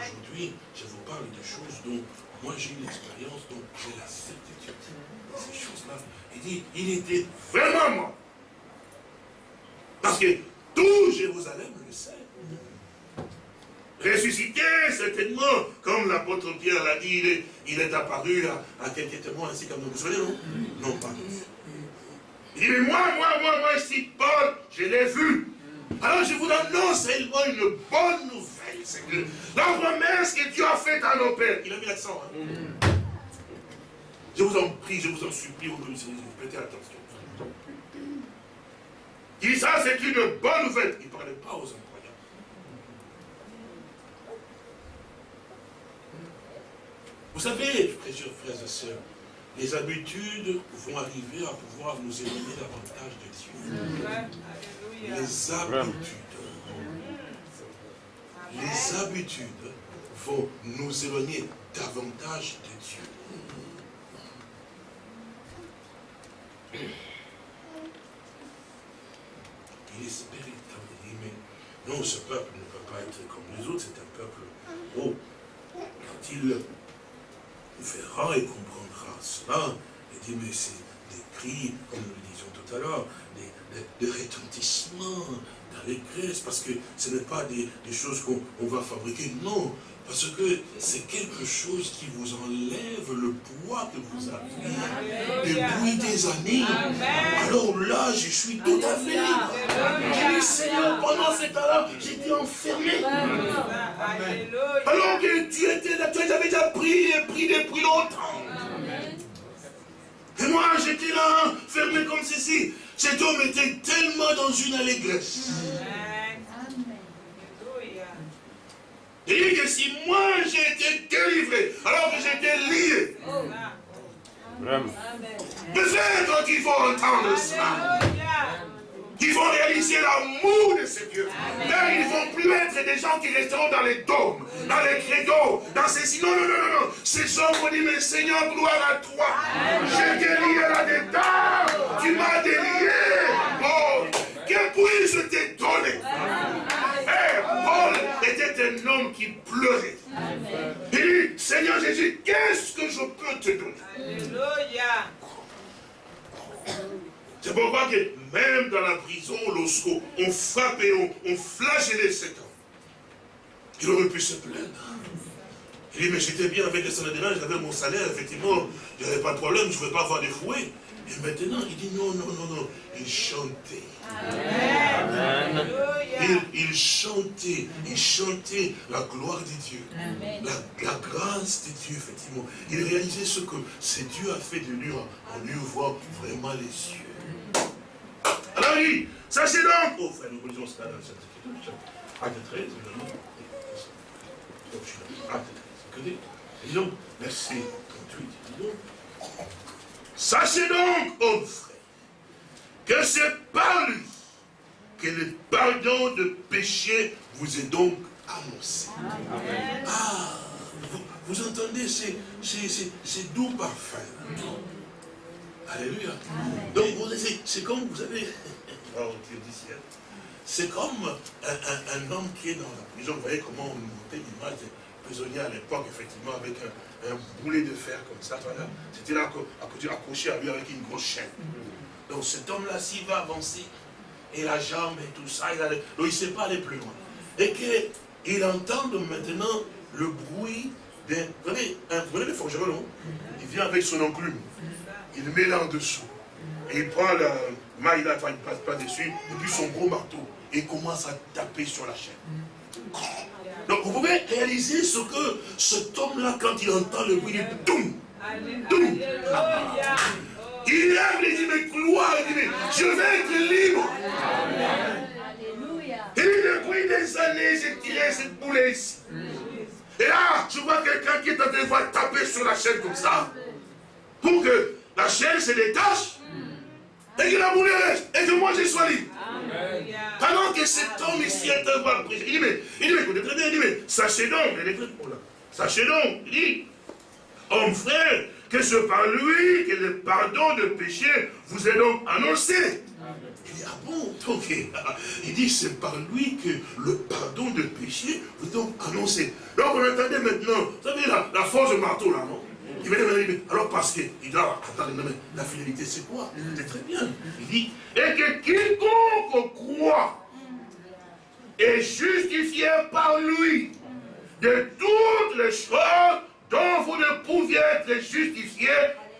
Aujourd'hui, je vous parle de choses dont moi j'ai une expérience, dont j'ai la certitude. Ces choses-là. Il dit, il était vraiment. Parce que tout Jérusalem le sait ressuscité, certainement, comme l'apôtre Pierre l'a dit, il est, il est apparu à, à, quelques témoins, ainsi comme nous. Vous savez, non? Non, pas tous. Il dit, mais moi, moi, moi, moi, ici, Paul, je l'ai vu. Alors je vous annonce seulement une bonne nouvelle, c'est que la promesse que Dieu a faite à nos pères, il a mis l'accent. Hein? Je vous en prie, je vous en supplie, vous prêtez attention. Dit ça, c'est une bonne nouvelle. Il ne parlait pas aux enfants. Vous savez, précieux frères et sœurs, les habitudes vont arriver à pouvoir nous éloigner davantage de Dieu. Les habitudes. Les habitudes vont nous éloigner davantage de Dieu. Il espère mais non, ce peuple ne peut pas être comme les autres, c'est un peuple, oh, quand il verra et comprendra cela. Et dit, mais c'est des cris, comme nous le disions tout à l'heure, des, des, des, retentissements d'allégresse, parce que ce n'est pas des, des choses qu'on va fabriquer, non, parce que c'est quelque chose qui vous enlève le poids que vous avez depuis des années. Alors là, je suis tout à fait libre. J'ai dit, Seigneur, pendant ce temps-là, j'étais enfermé. Alors que tu étais là, tu avais déjà pris et pris depuis longtemps. Et moi, j'étais là, fermé comme ceci. Cet homme était tellement dans une allégresse. Il dit que si moi j'ai été délivré, alors que j'étais lié, Peut-être qu'il faut entendre cela. Qu'ils vont réaliser l'amour de ce Dieu. Là, ils ne vont plus être des gens qui resteront dans les dômes, dans les credos, dans ces... Non, non, non, non, non. Ces gens vont dire, mais Seigneur, gloire à toi. J'ai guéri là-dedans. Tu m'as délié. Oh, que puis-je te donner un homme qui pleurait. Il dit, Seigneur Jésus, qu'est-ce que je peux te donner? Alléluia. C'est pourquoi que même dans la prison, lorsqu'on frappait, on, on flagellait cet homme, il aurait pu se plaindre. Il dit, mais j'étais bien avec les Sanhédrins, j'avais mon salaire, effectivement, il n'y avait pas de problème, je ne voulais pas avoir des fouets. Et maintenant, il dit, non, non, non, non, il chantait. Il, il, chantait, il chantait la gloire de Dieu, la, grâce de Dieu, effectivement. Il réalisait ce que ce Dieu a fait de lui en lui ouvrant vraiment les yeux. Alors il dit, sachez donc, oh frère, nous lisons cela dans cette écriture, acte 13, évidemment. Acte 13, dis donc, verset 38, dis donc. Sachez donc, oh frère, que c'est par lui que le pardon de péché vous est donc annoncé. Amen. Ah, vous, vous entendez c'est doux parfum. Alléluia. Donc c'est comme, vous savez, oh, c'est comme un, homme qui est dans la prison. Vous voyez comment on montait l'image des prisonniers à l'époque, effectivement, avec un, boulet de fer comme ça. Voilà. C'était là accroché à lui avec une grosse chaîne. Donc cet homme-là, s'il va avancer, et la jambe et tout ça, il ne il sait pas aller plus loin. Et qu'il entend maintenant le bruit d'un... Vous voyez, un, vous le forgeron, il vient avec son enclume il met là en dessous. Et il prend la maille là, enfin il passe pas dessus, et puis son gros marteau, et commence à taper sur la chaîne. Donc vous pouvez réaliser ce que cet homme-là, quand il entend le bruit, il dit Doum Doum Il il dit, mais gloire, il dit, mais je vais être libre. Et depuis des années, j'ai tiré cette boule ici. Et là, je vois quelqu'un qui est en train de taper sur la chaîne comme ça. Pour que la chair se détache et que la boule reste et que moi je sois libre. Pendant que cet homme ici est un voir il dit, mais, il dit, mais écoutez très bien, il dit, mais sachez donc, il est là. Sachez donc, il dit, homme frère, que ce par lui que le pardon de péché vous est donc annoncé. Il dit, ah bon, donc, il dit, c'est par lui que le pardon de péché vous est donc annoncé. Donc, on entendait maintenant, vous savez, la, la force de marteau là, non? Il dire, alors parce qu'il doit attendre, mais la fidélité c'est quoi? C'est très bien. Il dit, et que quiconque croit est justifié par lui de toutes les choses dont vous ne pouviez être justifié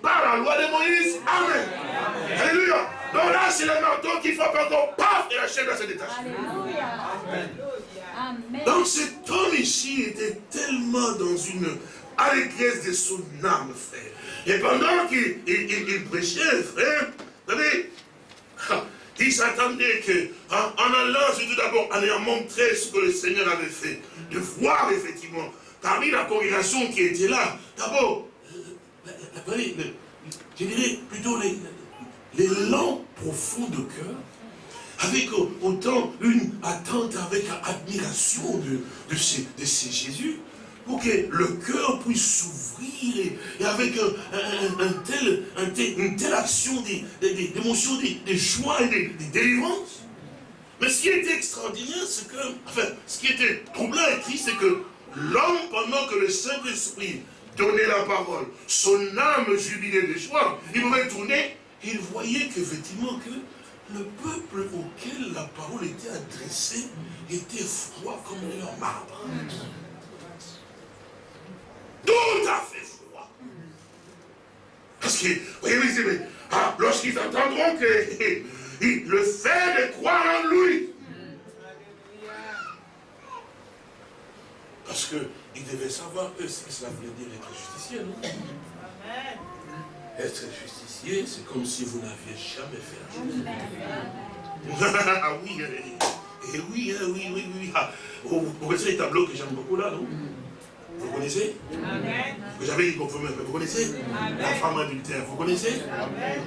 par la loi de Moïse. Amen. Alléluia. Donc là, c'est le marteau qui frappe encore, paf, et la chaîne se détacher. Amen. Donc cet homme ici était tellement dans une à l'église de son âme, frère. Et pendant qu'il prêchait, frère, vous savez, il s'attendait que, en, allant, tout d'abord, en ayant montré ce que le Seigneur avait fait, de voir effectivement, parmi la congrégation qui était là, d'abord, je dirais plutôt lents profonds de cœur, avec autant une attente, avec admiration de, de, ces, de ces Jésus, pour que le cœur puisse s'ouvrir et, avec un, tel, une telle action d'émotion, des, des, joie et des, délivrances. Mais ce qui était extraordinaire, c'est que, enfin, ce qui était troublant et triste, c'est que l'homme, pendant que le Saint-Esprit donnait la parole, son âme jubilait de joie, il tourner, il voyait qu'effectivement que le peuple auquel la parole était adressée était froid comme leur marbre. Tout à fait froid. Parce que, voyez, mais, ah, lorsqu'ils entendront que le fait de croire en lui, parce qu'ils devaient savoir, eux, ce que cela voulait dire être justicier, non? Amen. Être justicier, c'est comme si vous n'aviez jamais fait la chose. ah oui, eh, eh oui, eh oui, oui, oui. Ah, vous, vous les tableaux que j'aime beaucoup là, non? Vous connaissez? Amen. Vous avez confirmé, vous connaissez? La femme adultère, vous connaissez? Amen.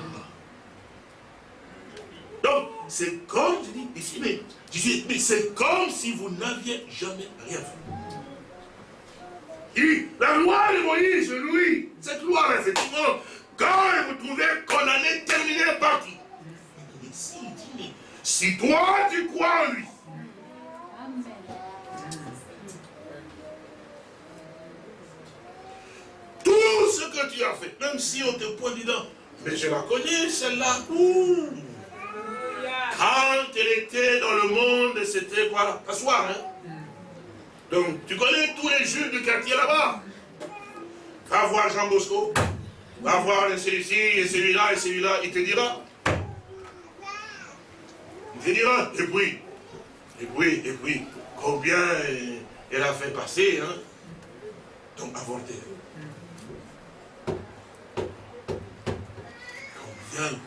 Donc, c'est comme, je dis, ici, mais, je dis, mais c'est comme si vous n'aviez jamais rien fait. La loi de Moïse, Louis, cette loi, effectivement, quand vous trouvez est terminé parti. Mais si, il dit, si toi tu crois en lui, tout ce que tu as fait, même si on te pointe dedans, mais je la connais, celle-là, quand elle était dans le monde, c'était voilà, t'asseoir, hein. Donc, tu connais tous les juifs du quartier là-bas. Va voir Jean Bosco, va voir celui-ci, et celui-là, et celui-là, il te dira. Il te dira, et puis, et puis, et puis, combien elle a fait passer, hein, donc avorté. Combien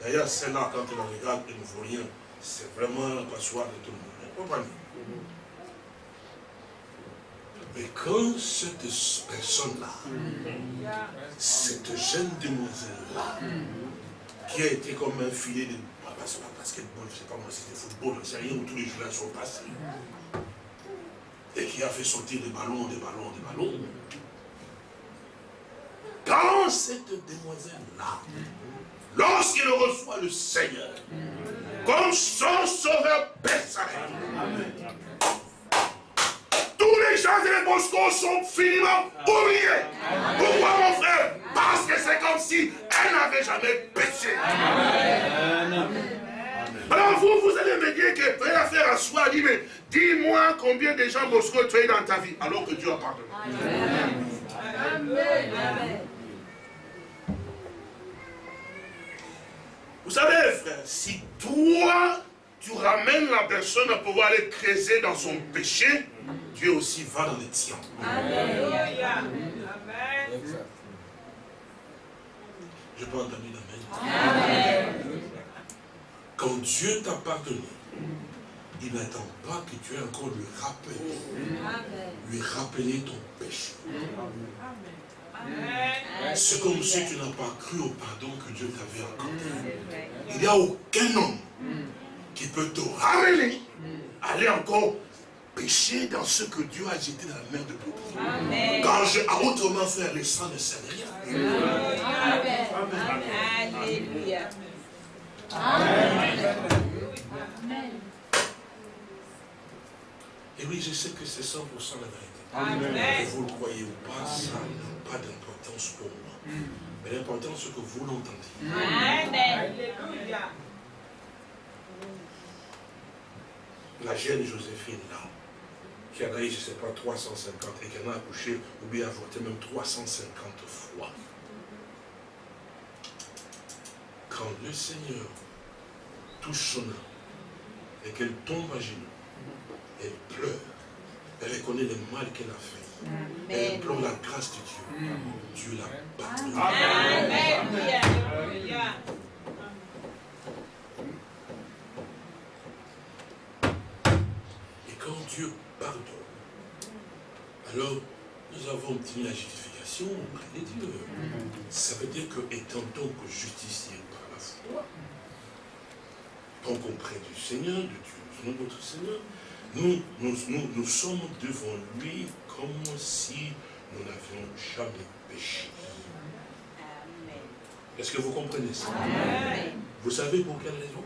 D'ailleurs, celle-là, quand on la regarde, elle ne vaut rien. C'est vraiment la passoire de tout le monde. Mais quand cette personne-là, cette jeune demoiselle-là, qui a été comme un filet de basketball, je sais pas moi, c'était football, c'est rien où tous les joueurs sont passés. Et qui a fait sortir des ballons, des ballons, des ballons. Quand cette demoiselle-là, lorsqu'il reçoit le Seigneur comme son sauveur personnel. Les gens de les boscos sont finiment oubliés. Pourquoi mon frère? Parce que c'est comme si elle n'avait jamais péché. Alors vous, vous allez me dire que tu as affaire à soi, dit, mais dis-moi combien de gens boscos tu as eu dans ta vie, alors que Dieu a pardonné. Amen. Vous savez, frère, si toi, tu ramènes la personne à pouvoir aller creuser dans son péché, Dieu aussi va dans les tiens. Amen. Je peux entendre Amen. Quand Dieu t'a pardonné, il n'attend pas que tu aies encore lui rappeler, lui rappeler ton péché. Amen. C'est comme si tu n'as pas cru au pardon que Dieu t'avait accordé. Il n'y a aucun homme qui peut te ramener, aller encore pécher dans ce que Dieu a jeté dans la mer de Amen. Quand j'ai à autrement faire le sang ne sert rien. Amen. Alléluia. Amen. Et oui, je sais que c'est 100% la vérité. Amen. Vous le croyez ou pas, ça n'a pas d'importance pour moi. Mm. Mais l'important, c'est que vous l'entendiez. Amen. La jeune Joséphine, là, qui en a eu, je ne sais pas, 350, et qui en a accouché, ou bien avorté même 350 fois. Quand le Seigneur touche son âme, et qu'elle tombe à genoux, elle pleure, elle reconnaît le mal qu'elle a fait. Elle implore la grâce de Dieu. Dieu la pardonne. Et quand Dieu pardonne, alors nous avons obtenu la justification auprès de Dieu. Ça veut dire que étant donc justicier par la foi, donc auprès du Seigneur, de Dieu, notre Seigneur, nous, nous, nous, sommes devant lui comme si nous n'avions jamais péché. Est-ce que vous comprenez ça? Vous savez pour quelle raison?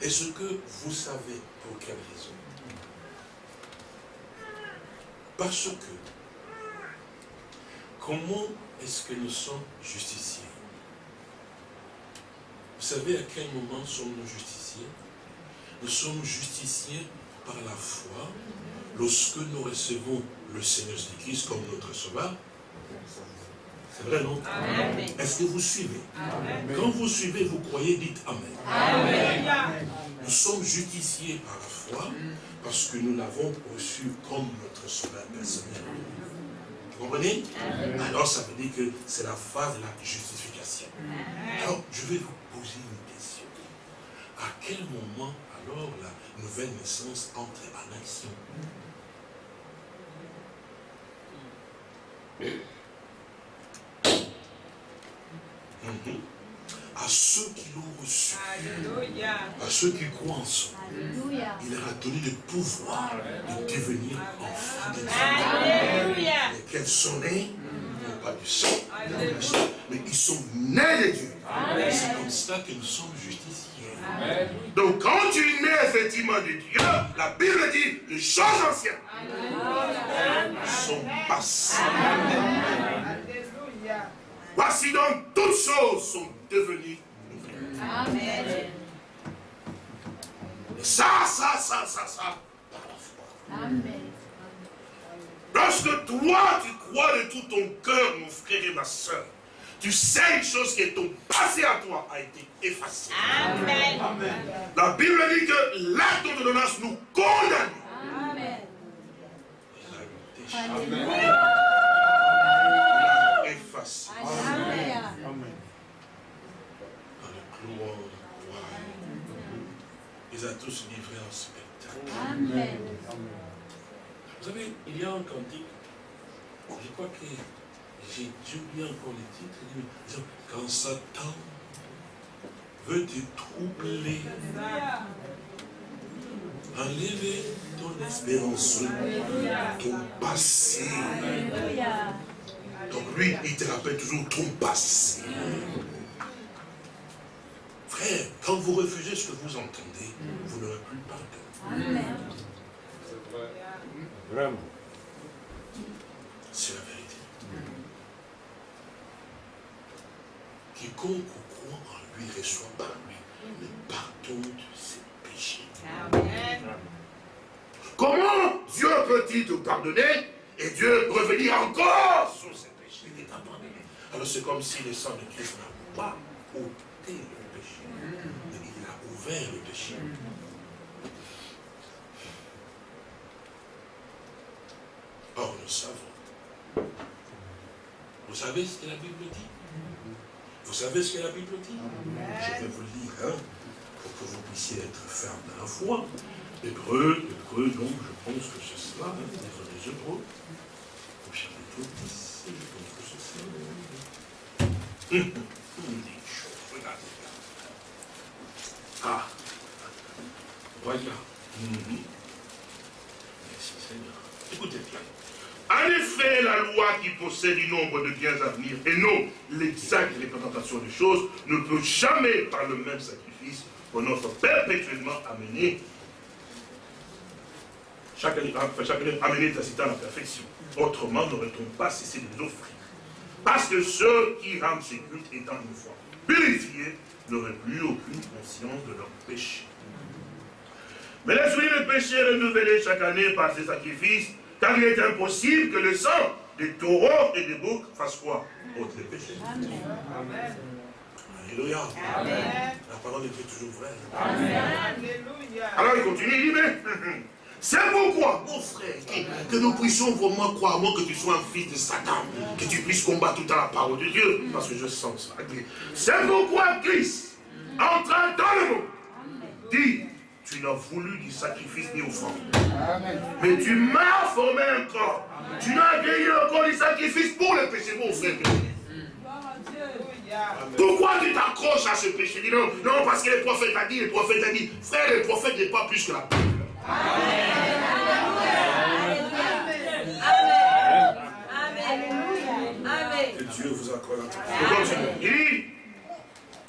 Est-ce que vous savez pour quelle raison? Parce que, comment est-ce que nous sommes justiciers? Vous savez à quel moment sommes-nous justiciers? Nous sommes justiciés par la foi. Lorsque nous recevons le Seigneur Jésus-Christ comme notre sauveur. Est-ce que vous suivez? Quand vous suivez, vous croyez, dites Amen. Nous sommes justifiés par la foi parce que nous l'avons reçu comme notre sauveur personnel. Vous comprenez? Alors ça veut dire que c'est la phase de la justification. Alors, je vais vous poser une question. À quel moment alors la nouvelle naissance entre en action reçus. Alléluia. À ceux qui croient en son Alléluia. il leur a donné le pouvoir de devenir enfants de Dieu. Alléluia. Lesquels sont nés, non pas du sang, Alléluia. mais ils sont nés de Dieu. C'est comme ça que nous sommes justifiés. Donc quand tu nais effectivement de Dieu, la Bible dit les choses anciennes sont passées. Alléluia. Voici donc toutes choses sont devenues nouvelles. Amen. Et ça, ça, ça, ça, ça, par la foi. Amen. Lorsque toi, tu crois de tout ton cœur, mon frère et ma soeur, tu sais une chose qui est ton passé à toi a été effacée. Amen. La Bible dit que l'acte d'ordonnance nous condamne. Amen. Il a Alléluia. effacé Alléluia. dans le couloir du royaume. Il a tous livré en spectacle. Amen. Vous savez, il y a un cantique, je crois que j'ai oublié encore les titres. il dit, Quand Satan veut te troubler, enlever ton espérance, ton passé. Alléluia. Donc lui, il te rappelle toujours ton passé. Frère, quand vous refusez ce que vous entendez, vous n'aurez plus pardon. Amen. Vraiment. C'est la vérité. Quiconque croit en lui reçoit par lui le pardon de ses péchés. Amen. Comment Dieu peut-il te pardonner et Dieu revenir encore sur ses péchés Il t'a pardonné. Alors c'est comme si le sang de Christ n'a pas ôté le péché, mais il a ouvert le péché. Or nous savons. Vous savez ce que la Bible dit? Vous savez ce que la Bible dit? Je vais vous le lire, hein, pour que vous puissiez être ferme dans la foi. Hébreu, Hébreu, donc je pense que c'est cela, hein, des Hébreux, au chapitre 10, je pense que. Hum, hum, hum, regardez là. Ah, voilà. Mhm. Merci Seigneur. Écoutez bien. En effet, la loi qui possède du nombre de biens à venir et non l'exacte représentation des choses ne peut jamais, par le même sacrifice, qu'on offre perpétuellement amener année amener ta cité à la perfection. Autrement, n'aurait-on pas cessé de les offrir. Parce que ceux qui rendent ces cultes étant une fois purifiés n'auraient plus aucune conscience de leur péché. Mais laisse-lui le péché renouvelé chaque année par ces sacrifices, car il est impossible que le sang des taureaux et des boucs fasse quoi? Ôte les péchés. Amen. Alléluia. Amen. La parole est toujours vraie. Alléluia. Alors il continue, il dit, mais c'est pourquoi, mon frère, que, nous puissions vraiment croire, moi, que tu sois un fils de Satan, que tu puisses combattre tout à la parole de Dieu, parce que je sens ça. C'est pourquoi Christ, entrant dans le monde, dit, tu n'as voulu du sacrifice ni offrande. Mais tu m'as formé un corps. Tu n'as accueilli encore du sacrifice pour le péché, mon frère. Pourquoi tu t'accroches à ce péché? Dis non, non, parce que le prophète a dit, le prophète a dit. Frère, le prophète n'est pas plus que la Bible. Que Dieu vous accorde. Il dit,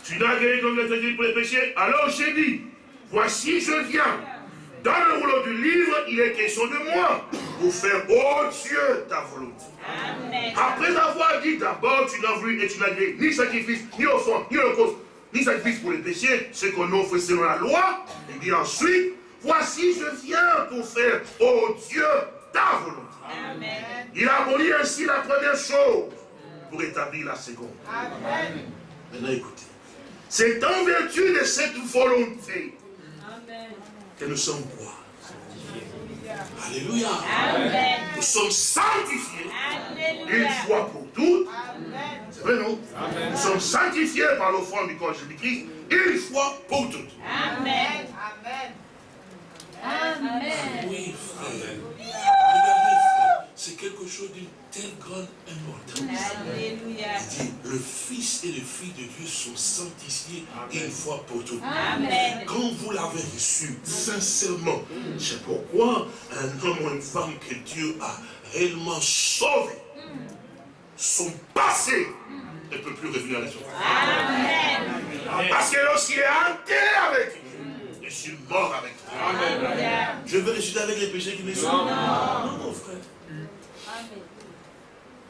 tu n'as gagné comme le sacrifice pour les péchés. Alors j'ai dit, voici je viens. Dans le rouleau du livre, il est question de moi, pour faire, oh Dieu, ta volonté. Après avoir dit d'abord, tu n'as voulu et tu n'as gagné ni sacrifice, ni offrande, ni holocauste, ni sacrifice pour les péchés, ce qu'on offre selon la loi. Il dit ensuite, voici je viens pour faire, oh Dieu, ta volonté. Amen. Il a aboli ainsi la première chose pour établir la seconde. Amen. Maintenant écoutez, c'est en vertu de cette volonté que nous sommes quoi? Alléluia. Nous sommes sanctifiés une fois pour toutes. Amen. C'est vrai, non? Nous sommes sanctifiés par l'offrande du corps de Jésus-Christ une fois pour toutes. Amen. Amen. Amen. Oui, frère. Regardez, frère. c'est quelque chose d'une telle grande importance. Alléluia. Il dit, le Fils et les filles de Dieu sont sanctifiés une fois pour toutes. Amen. Quand vous l'avez reçu, sincèrement, c'est pourquoi un homme ou une femme que Dieu a réellement sauvé, son passé ne peut plus revenir à la surface. Amen. Parce que lorsqu'il est enterré avec Dieu, je suis mort avec toi. Je veux ressusciter avec les péchés qui me sont. Non, non, mon frère. Amen.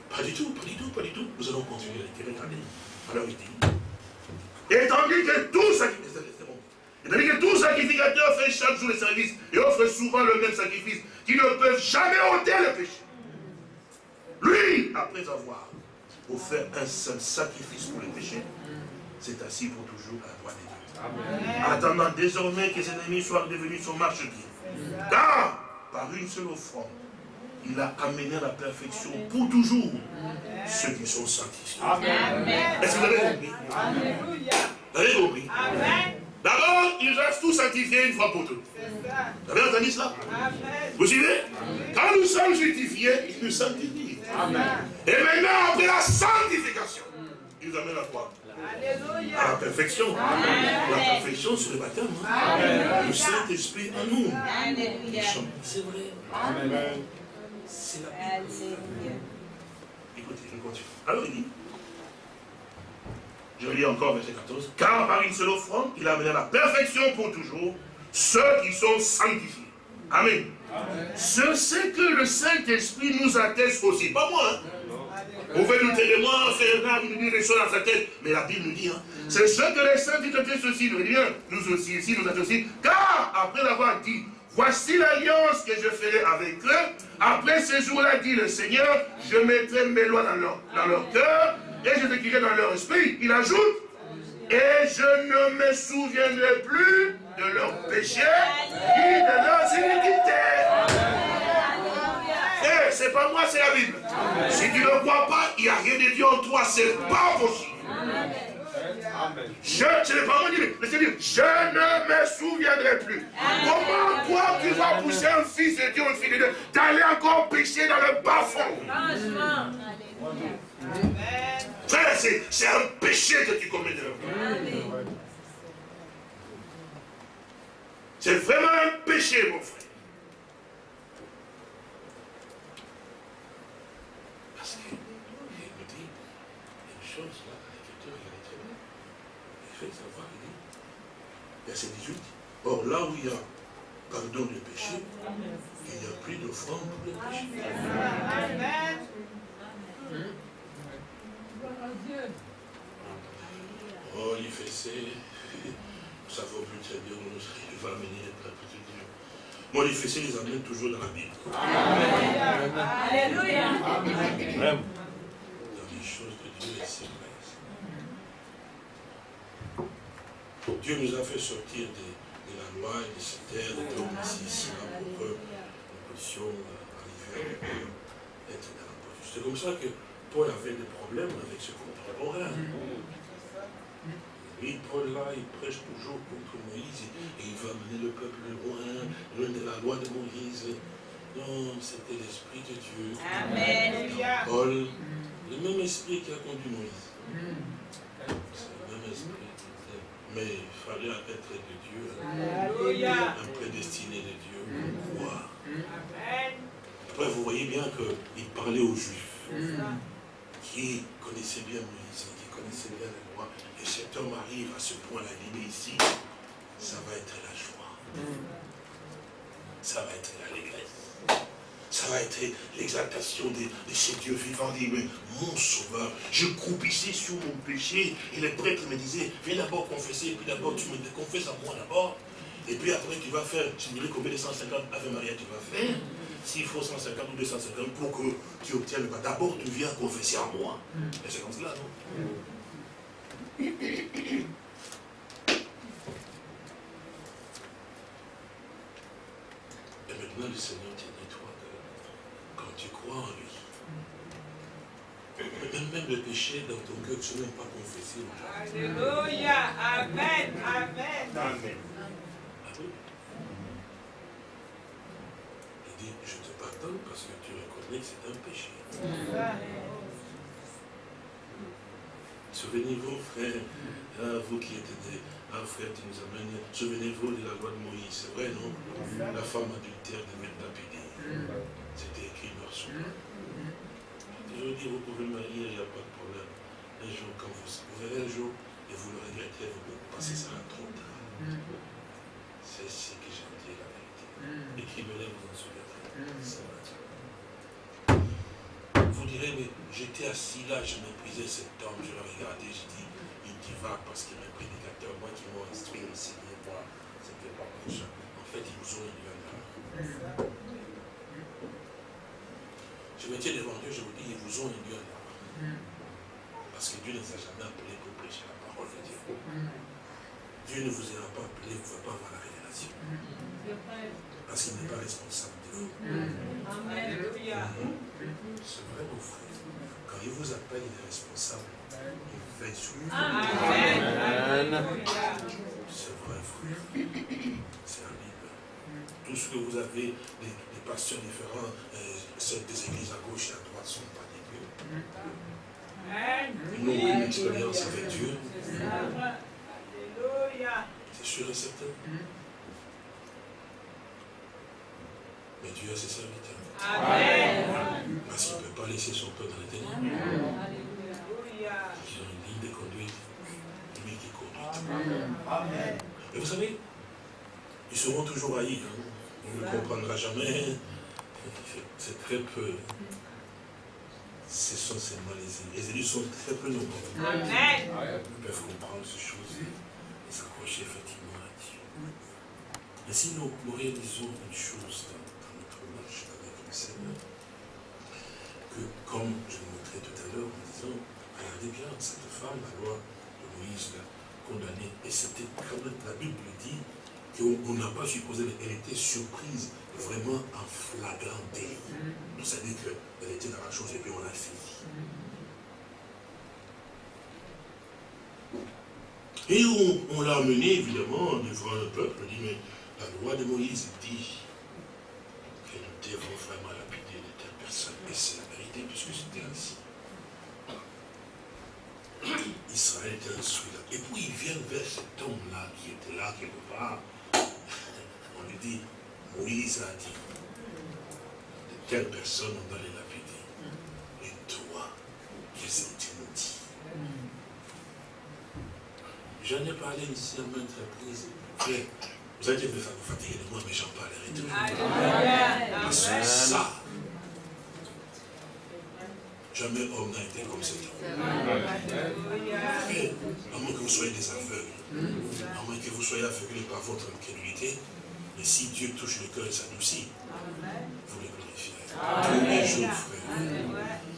Pas du tout, pas du tout, pas du tout. Nous allons continuer. Regardez. Alors il dit. Et tandis que tout sacrificateur, c'est bon. Et tandis que tout sacrificateur fait chaque jour le service et offre souvent le même sacrifice, qui ne peuvent jamais ôter le péché. Lui, après avoir offert un seul sacrifice pour le péché, s'est assis pour toujours à la droite de Dieu. Attendant désormais que ses ennemis soient devenus son marchepied. Car, par une seule offrande, il a amené à la perfection pour toujours ceux qui sont sanctifiés. Amen. Est-ce que vous avez compris? Vous avez compris? D'abord, ils restent tous sanctifiés une fois pour toutes. Vous avez entendu cela? Amen. Vous suivez? Quand nous sommes justifiés, il nous sanctifie. Amen. Et maintenant, après la sanctification, il nous amène à quoi À la perfection. La perfection, c'est le baptême. hein. Le Saint-Esprit en nous. C'est vrai. C'est la. Écoutez, je continue. Alors il dit, je lis encore verset 14, car par une seule offrande, il a amené à la perfection pour toujours ceux qui sont sanctifiés. Amen. Ce c'est que le Saint-Esprit nous atteste aussi. Pas moi, hein. Vous pouvez nous dire, moi, c'est un il nous dit dans sa tête. Mais la Bible nous dit, hein, c'est ce que les saints disent attestent aussi. Nous dit nous aussi, ici, nous aussi. Car, après avoir dit, voici l'alliance que je ferai avec eux, après ces jours-là, dit le Seigneur, je mettrai mes lois dans leur, dans leur cœur, et je t'écrirai dans leur esprit. Il ajoute, et je ne me souviendrai plus de leurs péchés, ni de leurs iniquités. C'est pas moi, c'est la Bible. Si tu ne crois pas, il n'y a rien de Dieu en toi, c'est pas possible. Je, je ne me souviendrai plus. Comment toi tu vas pousser un fils de Dieu, une fille de Dieu, d'aller encore pécher dans le bas fond? Amen. Frère, c'est c'est un péché que tu commets de C'est vraiment un péché, mon frère. Parce que, il me dit, il y a une chose là, dans l'écriture, il y a très bien. Il fait savoir, il dit, verset 18, or là où il y a pardon de péché, il n'y a plus d'offrande pour le péché. Amen. Oh, il fait c'est, nous savons plus très bien où il va Dieu. Moi, les amène toujours dans la Bible. Alléluia. dans les choses de Dieu et ses grâces. Dieu nous a fait sortir de, de la loi et de cette terre, de l'homme ici, ici, là, pour que nous puissions euh, arriver à être dans la position. C'est comme ça que Paul avait des problèmes avec ce contemporain. Oui, Paul là, il prêche toujours contre Moïse et il va mener le peuple loin, loin de la loi de Moïse. Non, c'était l'Esprit de Dieu. Amen. Paul, le même esprit qui a conduit Moïse. C'est le même esprit. Mais il fallait être de Dieu, Alléluia. un prédestiné de Dieu pour. Après, vous voyez bien qu'il parlait aux Juifs qui connaissaient bien Moïse, qui connaissaient bien la loi. Et cet homme arrive à ce point-là, il dit, mais ici, ça va être la joie. Ça va être l'allégresse. Ça va être l'exaltation de, de ces dieux vivants. Dit, mais mon sauveur, je croupissais sur mon péché. Et les prêtres me disaient, viens d'abord confesser, puis d'abord tu me confesses à moi d'abord. Et puis après tu vas faire, tu me dirais combien de 150 Ave Maria tu vas faire. S'il faut 150 ou 250 pour que tu obtiennes le pas. D'abord tu viens confesser à moi. Et c'est comme cela, non? Et maintenant, le Seigneur dit, toi, que quand tu crois en lui, même, même le péché dans ton cœur, tu n'as même pas confessé. Alléluia. Amen. Amen. Amen. Ah. Il dit, je te pardonne parce que tu reconnais que c'est un péché. Souvenez-vous, frère, hein, vous qui êtes des, un frère qui nous amène, souvenez-vous de la loi de Moïse, c'est vrai, non? La femme adultère devait lapider. C'était écrit blanc. Je veux dire, vous pouvez marier, il n'y a pas de problème. Un jour, quand vous, vous verrez un jour, et vous le regrettez, vous passez ça trop tard. C'est ce que vous dis la vérité. Écrivez-le, vous en souviendrez. Vous direz, mais j'étais assis là, je méprisais cet homme, je le regardais, je dis, il divague parce qu'il est prédicateur, moi qui m'ont instruit, enseigné, moi, c'était pas mon ça. En fait, ils vous ont erreur. Je me tiens devant Dieu, je vous dis, ils vous ont induit en erreur. Parce que Dieu ne vous a jamais appelé pour prêcher la parole de Dieu. Dieu ne vous a pas appelé, vous ne pouvez pas avoir la révélation. Parce qu'il n'est pas responsable de vous. Alléluia. C'est vrai, mon frère. Quand il vous appelle, il est responsable. Il veille sur vous. C'est vrai, frère. C'est la Bible. Tout ce que vous avez, des, des pasteurs différents, euh, celles des églises à gauche et à droite, ne sont pas des dieux. Amen. Ils n'ont aucune expérience avec Dieu. C'est sûr et certain. Mais Dieu a ses serviteurs. Amen. Parce qu'il ne peut pas laisser son peuple dans les ténèbres. Ils ont une ligne de conduite. Lui qui conduit. Et vous savez, ils seront toujours haïs. hein. On ne comprendra jamais. C'est très peu. Ce sont seulement les élus. Les élus sont très peu nombreux. Amen. Ils peuvent comprendre ces choses et s'accrocher effectivement à Dieu. Et si nous, nous réalisons une chose dans, dans notre marche avec le Seigneur, que comme je le montrais tout à l'heure en disant, regardez bien, cette femme, la loi de Moïse l'a condamnée, et c'était quand même, la Bible dit qu'on on n'a pas supposé, mais elle était surprise, vraiment en flagrant délit. Donc ça dit qu'elle était dans la chose et puis on l'a saisie. Et on, on l'a amené évidemment devant le peuple, on dit, mais la loi de Moïse dit que nous devons vraiment lapider de telles personnes. Et c'est la vérité, puisque c'était ainsi. Israël était instruit là. Et puis ils viennent vers cet homme-là qui était là quelque part. Dit, Moïse a dit, de telles personnes on doit les lapider. Et toi, qu'est-ce que tu nous dis J'en ai parlé ici à maintes reprises. Frère, vous allez me fatiguer de moi, mais j'en parlerai toujours. Parce que ça, jamais homme n'a été comme cet homme. À moins que vous soyez des aveugles, à moins que vous soyez aveuglés par votre incrédulité, mais si Dieu touche le cœur et s'adoucit, vous le glorifierez. Tous les jours, frère.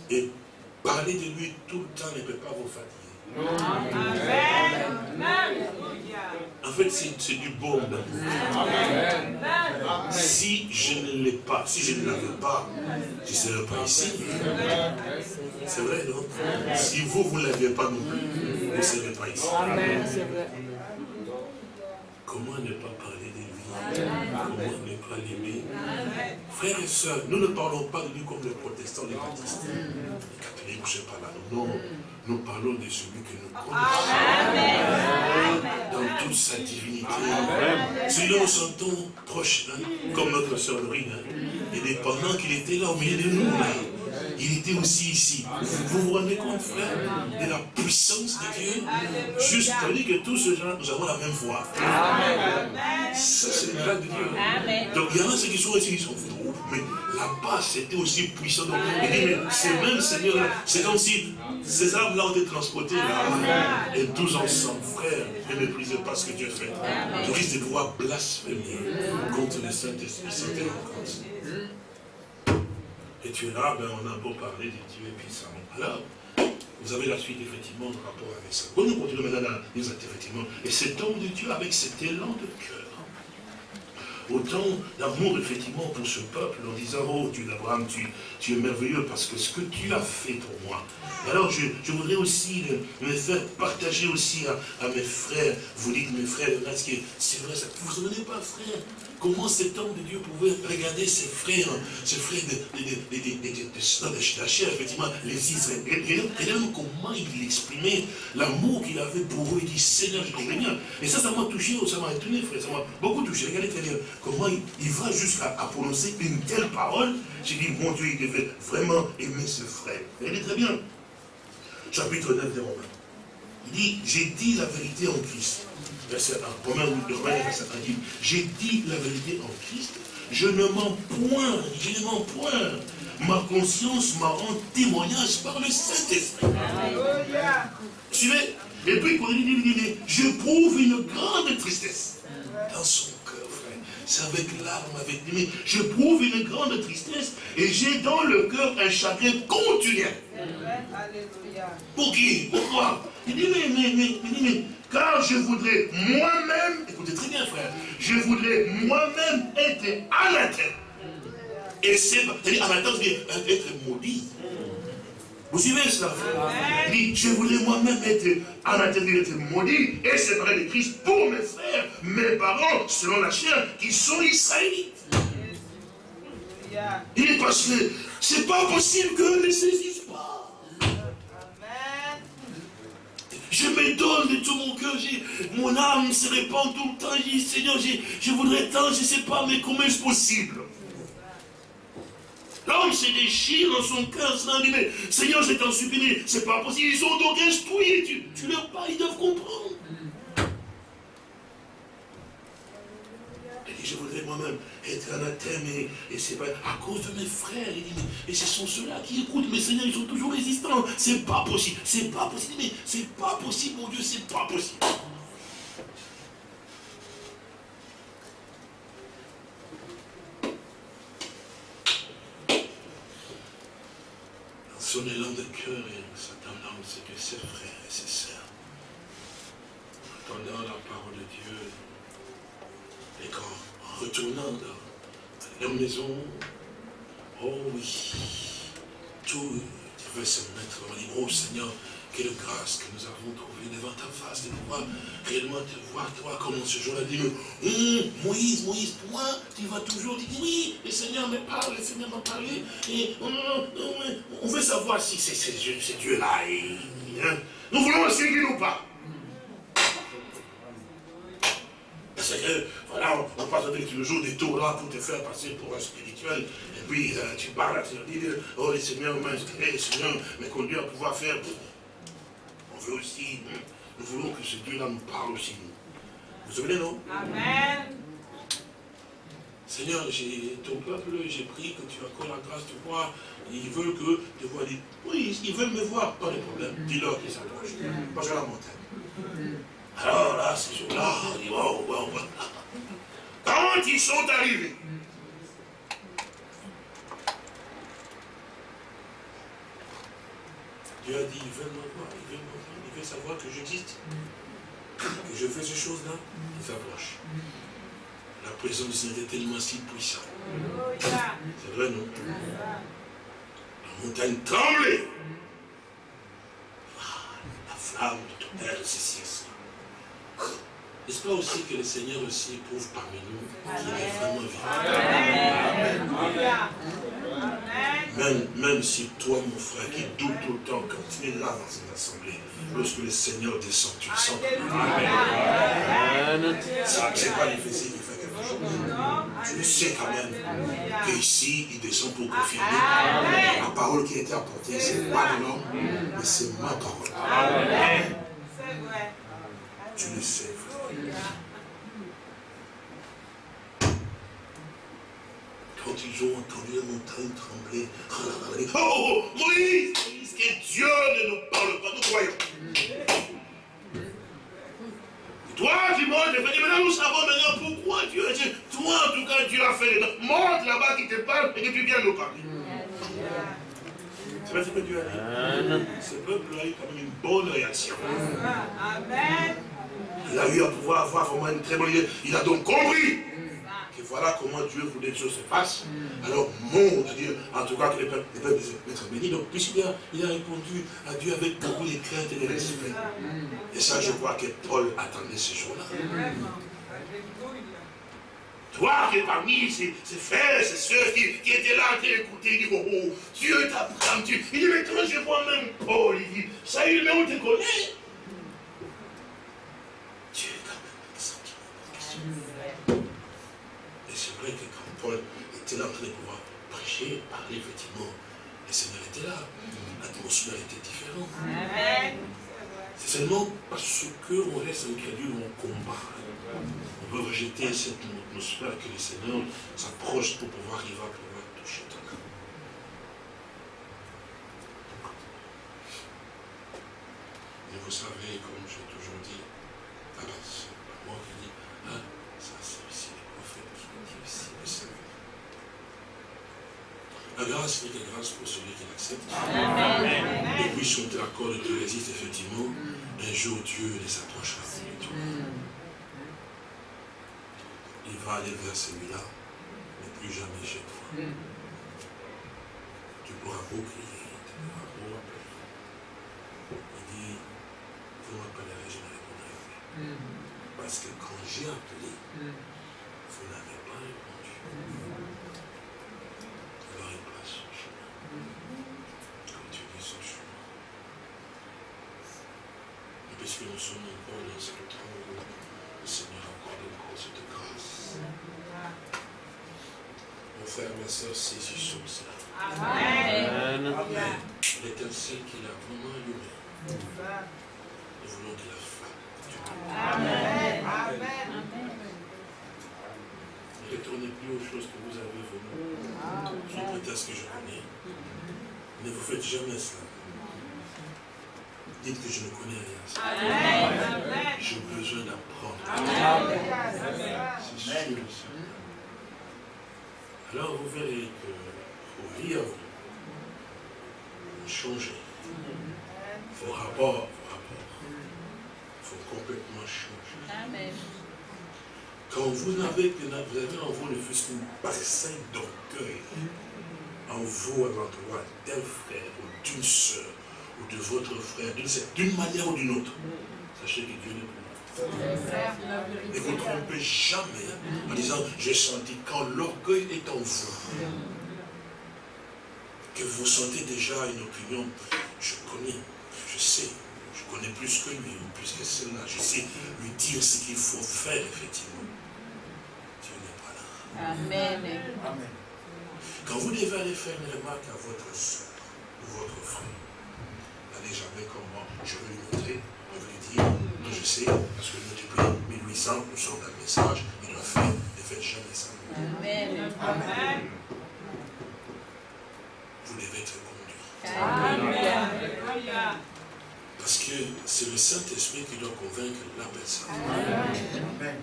Et parler de lui tout le temps ne peut pas vous fatiguer. Amen. En fait, c'est du baume d'amour. Si je ne l'ai pas, si je ne l'avais pas, je ne serais pas ici. C'est vrai, non? Si vous, vous ne l'aviez pas non plus, vous ne serez pas ici. Comment ne pas ne pas l'aimer Frères et sœurs, nous ne parlons pas de lui comme les protestants, les baptistes, les catholiques, je ne sais pas là. Non, nous parlons de celui que nous connaissons dans toute sa divinité. Celui-là, nous sentons proche, comme notre sœur Dorine. hein. Et pendant qu'il était là au milieu de nous, il était aussi ici. Vous vous rendez compte, frère, de la puissance de Dieu? Juste, veut dire que tous ces gens, nous avons la même voix. Ça, c'est le plan de Dieu. Donc, il y en a ceux qui sont ici, qui sont fous. Mais là-bas, c'était aussi puissant. Donc, il dit, mais ces mêmes seigneurs-là, c'est comme si ces âmes-là ont été transportées là. Et tous ensemble, frères, ne méprisez pas ce que Dieu fait. Tu risques de pouvoir blasphémer contre le Saint-Esprit, compte. Et tu es là, ben, on a beau parler de Dieu et puis ça. Alors, vous avez la suite, effectivement, en rapport avec ça. Quand nous continuons maintenant dans les effectivement, et cet homme de Dieu avec cet élan de cœur, autant d'amour, effectivement, pour ce peuple, en disant, oh Dieu d'Abraham, tu, es merveilleux parce que ce que tu as fait pour moi. Alors, je, voudrais aussi me faire partager aussi à, mes frères. Vous dites, mes frères, c'est vrai, ça, vous ne vous souvenez pas, frère, comment cet homme de Dieu pouvait regarder ses frères, ses frères de, de, de, de, de, de la chair, effectivement, les Israéliens. Et même comment il exprimait l'amour qu'il avait pour eux. Il dit, Seigneur, je comprends bien. Et ça, ça m'a touché, ça m'a étonné, frère, ça m'a beaucoup touché. Regardez très bien comment il, va jusqu'à prononcer une telle parole. J'ai dit, mon Dieu, il devait vraiment aimer ses frères. Regardez très bien. Chapitre 9 des Romains. Il dit, j'ai dit la vérité en Christ. Verset 1. Romains, verset 1 dit, j'ai dit la vérité en Christ. Je ne mens point, je ne mens point. Ma conscience m'a rendu témoignage par le Saint-Esprit. Alléluia. Suivez Et puis, il dit, je prouve une grande tristesse dans son cœur, frère. C'est avec larmes, avec mais je prouve une grande tristesse et j'ai dans le cœur un chagrin continuel. Alléluia. Pour qui? Pourquoi Il dit, mais, mais, mais, dit, mais, car je voudrais moi-même, écoutez très bien frère, je voudrais moi-même être anathème. Et c'est, c'est-à-dire anathème, c'est être maudit. Vous suivez cela, frère? Il dit, je voudrais moi-même être anathème, être maudit, et séparé de Christ pour mes frères, mes parents, selon la chair, qui sont israélites. Il dit, parce que c'est pas possible que ne saisissent pas. Amen. Je me donne de tout mon cœur, mon âme se répand tout le temps. Je dis, Seigneur, je voudrais tant, je ne sais pas, mais comment est-ce possible? L'homme se déchire dans son cœur, cela dit, mais Seigneur, je t'en supplie, c'est pas possible, ils sont donc instruits, tu, tu leur parles, ils doivent comprendre. Dit, je voudrais moi-même être anathème et, et c'est pas à cause de mes frères. Il dit, ce sont ceux-là qui écoutent, mais Seigneur, ils sont toujours résistants. C'est pas possible, c'est pas possible, mais c'est pas possible, mon Dieu, c'est pas possible. Dans son élan de cœur et sa tendance que ses frères et ses sœurs, entendant la parole de Dieu, et qu'en retournant dans leur maison, oh oui, tout devait se mettre, on dit, oh Seigneur, quelle grâce que nous avons trouvée devant ta face, de pouvoir réellement te voir, toi, comme en ce jour-là, dit, Hum, Moïse, Moïse, toi, tu vas toujours dire, oui, le Seigneur me parle, le Seigneur m'a parlé, et on, on- veut savoir si c'est c'est Dieu- c'est Dieu-là, hein, nous voulons le suivre ou pas. Parce que, voilà, on, on passe avec le jour des tours là pour te faire passer pour un spirituel. Et puis, euh, tu parles, tu dis, oh, le Seigneur m'a inspiré, le Seigneur m'a conduit à pouvoir faire. On veut aussi, nous voulons que ce Dieu-là nous parle aussi, nous. Vous vous souvenez, non? Amen. Seigneur, ton peuple, j'ai pris que tu accordes la grâce de voir. Ils veulent que te voir. Dis, Oui, ils veulent me voir, pas de problème. Dis-leur qu'ils s'approchent. Parce que la montagne. Alors là, ces jours-là, on dit, wow, wow, wow. Quand ils sont arrivés, Dieu a dit, ils veulent me voir, ils veulent me voir, ils veulent savoir que j'existe, que je fais ces choses-là, ils s'approchent. La présence du Seigneur est tellement si puissante. C'est vrai, non? La montagne tremblait. Ah, La flamme de tonnerre, ceci et cela. N'est-ce pas aussi que le Seigneur aussi éprouve parmi nous qu'il est vraiment vivant. Amen. même, même si toi, mon frère, qui doute autant quand tu es là dans cette assemblée, lorsque le Seigneur descend, tu le sens. Ça, C'est pas difficile de faire quelque chose. Tu le sais quand même qu'ici, il descend pour confirmer. Amen. La parole qui a été apportée, ce n'est pas de l'homme, mais c'est ma parole. Amen. C'est vrai. Tu le sais. Quand ils ont entendu la montagne trembler, oh, oh, Moïse, Moïse, que Dieu ne nous parle pas, nous croyons. Toi, tu montes, maintenant nous savons maintenant pourquoi Dieu toi en tout cas, Dieu a fait. Monte là-bas qui te parle et que tu viens nous parler. C'est pas ce que Dieu a dit. Ce peuple a eu quand même une bonne réaction. Amen. Il a eu à pouvoir avoir vraiment une très bonne idée. Il a donc compris que voilà comment Dieu voulait que les choses se passent. Alors, montre Dieu, en tout cas, que les peuples, les peuples être bénis. Donc, puisqu'il a, il a répondu à Dieu avec beaucoup de crainte et de respect. Et ça, je crois que Paul attendait ce jour-là. Toi qui es parmi ces, frères, ces soeurs qui, étaient là, qui écoutaient, il dit, oh, oh, Dieu t'apprend, Dieu. Il dit, maintenant je vois même Paul, il dit, ça y est, mais on te connaît. Dieu est quand même Et c'est vrai que quand Paul était là en train de pouvoir prêcher, parler, effectivement, le Seigneur était là. L'atmosphère était différente. C'est seulement parce qu'on reste incrédule, on combat. On veut rejeter cette atmosphère que le Seigneur s'approche pour pouvoir arriver à pouvoir toucher ton cœur. Et vous savez, comme j'ai toujours dit, ah ben, c'est moi qui dis, ah, ça c'est ici le prophète qui dit ici, le Seigneur. La grâce n'est que grâce pour celui qui l'accepte. Et puis, si on te l'accorde et tu résistes, effectivement, un jour Dieu les approchera de toi. Il va aller vers celui-là, mais plus jamais chez toi. Tu pourras beau crier, tu pourras beau appeler. Il dit, vous m'appellerez, je ne répondrai plus. Parce que quand j'ai appelé, vous n'avez pas répondu. Puisque nous sommes encore dans ce temps où le Seigneur accorde encore cette grâce. Mon frère, ma soeur, saisissons cela. Amen. Amen. L'étincelle qu'il a vraiment allumé. Nous voulons qu'il la flamme. Amen. Amen. Ne retournez plus aux choses que vous avez venues. Qui peut-être que je connais. Ne vous faites jamais cela. Dites que je ne connais rien. J'ai besoin d'apprendre. C'est sûr. Alors vous verrez que vos vies vont changer. Vos rapports, vos rapports vont complètement changer. Quand vous avez, vous avez en vous le fils qu'une parcelle d'orgueil, en vous à l'endroit d'un frère ou d'une soeur, ou de votre frère, d'une manière ou d'une autre, sachez que Dieu n'est plus. Et vous ne trompez jamais en disant, j'ai senti quand l'orgueil est en vous, que vous sentez déjà une opinion, je connais, je sais, je connais plus que lui, ou plus que celle-là, je sais lui dire ce qu'il faut faire, effectivement. Dieu n'est pas là. Amen. Amen. Quand vous devez aller faire une remarque à votre soeur ou votre frère, jamais comme moi. Je veux lui montrer, on veut lui dire, je sais, parce que depuis 1800, nous sommes dans le message, il doit faire, ne faites jamais ça. Amen. Amen. Vous devez être conduit. Amen. Parce que c'est le Saint-Esprit qui doit convaincre la personne. Amen.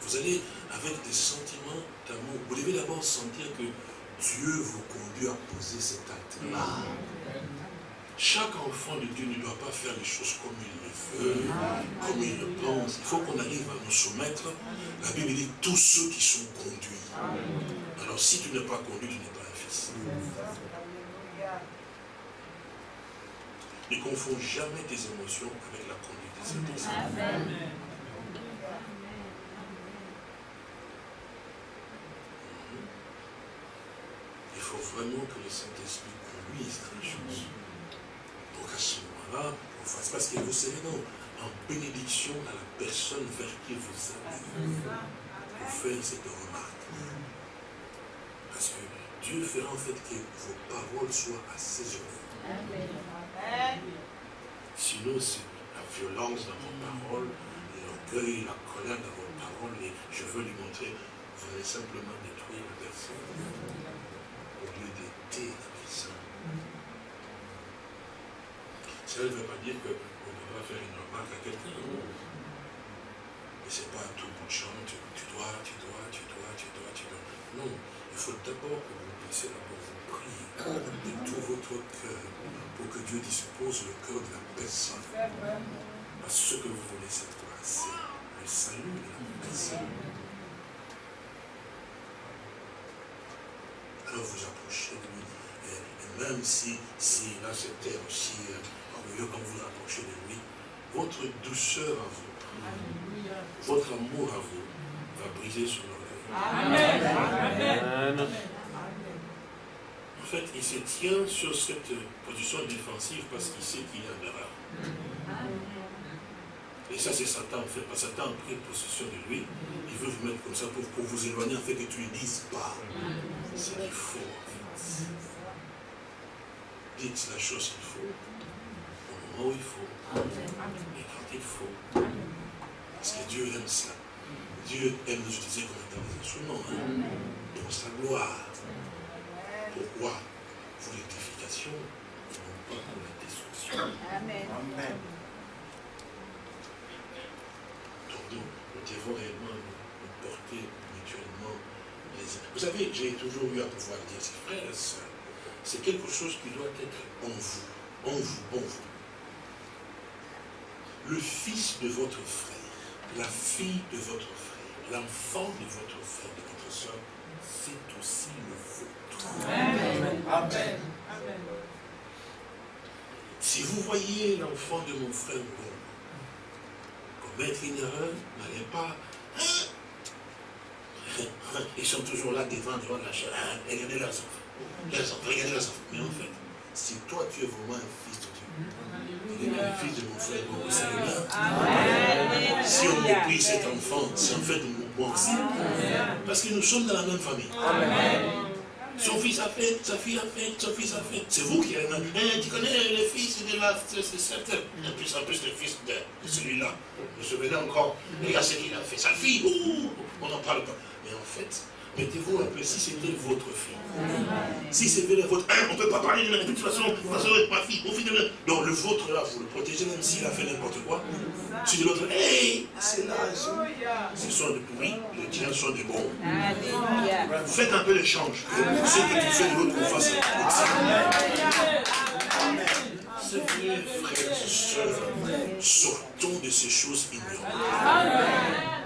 Vous allez avec des sentiments d'amour. Vous devez d'abord sentir que Dieu vous conduit à poser cet acte-là. Chaque enfant de Dieu ne doit pas faire les choses comme il le veut, comme il le pense. Il faut qu'on arrive à nous soumettre. La Bible dit tous ceux qui sont conduits. Alors si tu n'es pas conduit, tu n'es pas un fils. Ne confonds jamais tes émotions avec la conduite des. Il faut vraiment que le Saint-Esprit conduise dans les choses à ce moment-là, on fasse parce que vous savez, non, en bénédiction à la personne vers qui vous allez, pour faire cette remarque. Parce que Dieu fera en fait que vos paroles soient assaisonnées. Sinon, c'est la violence dans vos paroles, l'orgueil, la colère dans vos paroles, et je veux lui montrer, vous allez simplement détruire la personne au lieu d'aider la personne. Cela ne veut pas dire qu'on ne pas faire une remarque à quelqu'un. Mais ce n'est pas tout bout de champ, tu, dois, tu dois, tu dois, tu dois, tu dois. Non, il faut d'abord que vous puissiez d'abord vous prier de tout votre cœur pour que Dieu dispose le cœur de la personne. Parce que ce que vous voulez, c'est quoi? C'est le salut de la personne. alors vous approchez de lui. Et, et même si, si là c'était aussi euh, quand vous approchez de lui, votre douceur à vous, votre amour à vous, va briser son orgueil. Amen. En fait, il se tient sur cette position défensive parce qu'il sait qu'il est en erreur. Et ça, c'est Satan, en fait. Parce que Satan a pris possession de lui. Il veut vous mettre comme ça pour, pour vous éloigner, en fait, que tu ne dises pas ce qu'il faut, en fait. Dites la chose qu'il faut, où il faut, et quand il faut. Parce que Dieu aime cela. Dieu aime nous utiliser comme étant des instruments, hein, pour sa gloire. Pourquoi? Pour l'édification, et non pas pour la destruction. Amen. Donc nous, nous devons réellement nous, porter mutuellement les uns. Vous savez, j'ai toujours eu à pouvoir dire, frères et sœurs, c'est quelque chose qui doit être en vous, en vous, en vous. Le fils de votre frère, la fille de votre frère, l'enfant de votre frère, de votre soeur, c'est aussi le vôtre. Amen. Si vous voyez l'enfant de mon frère Mbongo commettre une erreur, n'allez pas. Hein? Ils sont toujours là devant, devant la chair. Hein? Regardez leurs enfants. Leurs enfants, regardez leurs enfants. Mais en fait, si toi tu es vraiment un fils de Dieu, le fils de mon frère mien. Amen. Si on méprise cet enfant, c'est en fait bon aussi. Parce que nous sommes dans la même famille. Son fils a fait, sa fille a fait, son fils a fait. C'est vous qui là. Eh, tu connais le fils de la c'est certain. En plus, en plus, le fils de, celui-là. Je me souviens encore. Regarde ce qu'il a fait. Sa fille, ouh, on n'en parle pas. Mais en fait, mettez-vous un peu si c'était votre fille. Si c'était le vôtre, hein, on ne peut pas parler de la de toute façon, de toute façon, ma fille, mon fils de Donc le vôtre là, vous le protégez même s'il a fait n'importe quoi. Si de l'autre, hey, c'est là, ce sont des pourris, les tiens sont des bons. Alléluia. Faites un peu l'échange. Que ce que tu fais de l'autre, qu'on fasse C'est vrai, frères et sœurs, sortons de ces choses ignorantes.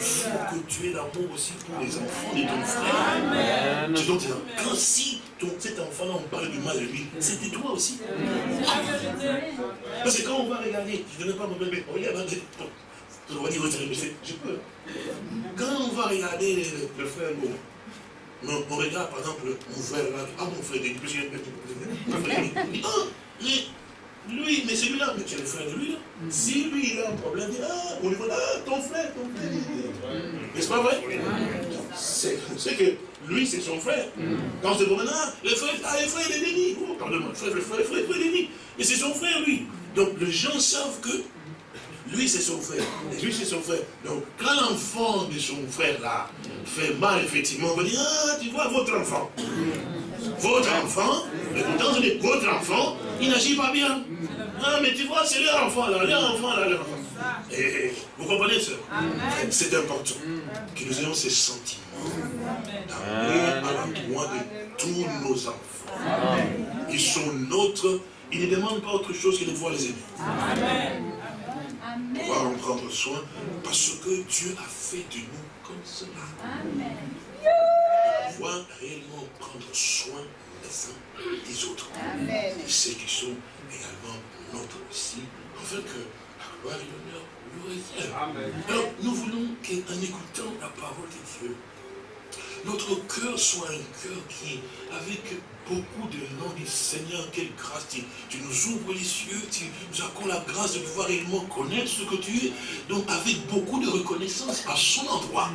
Il faut que tu aies l'amour aussi pour les enfants de ton frère. Dois dire, quand si ton, cet enfant-là, on parle du mal de lui, de toi aussi. Parce que quand on va regarder, je ne donne pas mon bébé, regarde, on va dire, je peux. Quand on va regarder le, frère Beau, on, on regarde par exemple mon frère là, ah mon frère, Denis, parce que- mon frère, il dit, ah, mais lui, mais celui-là, mais tu es le frère de lui là. Si lui il a un problème, il dit, ah, on lui dit, ah, ton frère, ton frère. N'est-ce pas vrai? C'est c'est que lui, c'est son frère. Quand c'est bon, ah, le frère, ah, le frère de Denis, oh, pardonne-moi, le frère, le frère, le frère, le frère de Denis. Mais c'est son frère, lui. Donc les gens savent que lui, c'est son frère. Et lui, c'est son frère. Donc, quand l'enfant de son frère, là, fait mal, effectivement, on va dire, ah, tu vois, votre enfant. Votre enfant, mais pourtant, c'est votre enfant, il n'agit pas bien. Ah, mais tu vois, c'est leur enfant, là, leur enfant, là, leur enfant. Et, vous comprenez, ça C'est important que nous ayons ces sentiments d'amour à l'endroit de tous nos enfants. Ils sont nôtres, ils ne demandent pas autre chose que de pouvoir les aimer Amen. pouvoir en prendre soin, parce que Dieu a fait de nous comme cela. Amen. Pouvoir réellement prendre soin les uns des autres. Amen. Et ceux qui sont également nôtres aussi, afin que la gloire et l'honneur lui reviennent. Alors, nous voulons qu'en écoutant la parole de Dieu, notre cœur soit un cœur qui, avec beaucoup de noms du Seigneur, quelle grâce, tu, tu nous ouvres les yeux, tu nous accordes la grâce de pouvoir réellement connaître ce que tu es, donc avec beaucoup de reconnaissance à son endroit.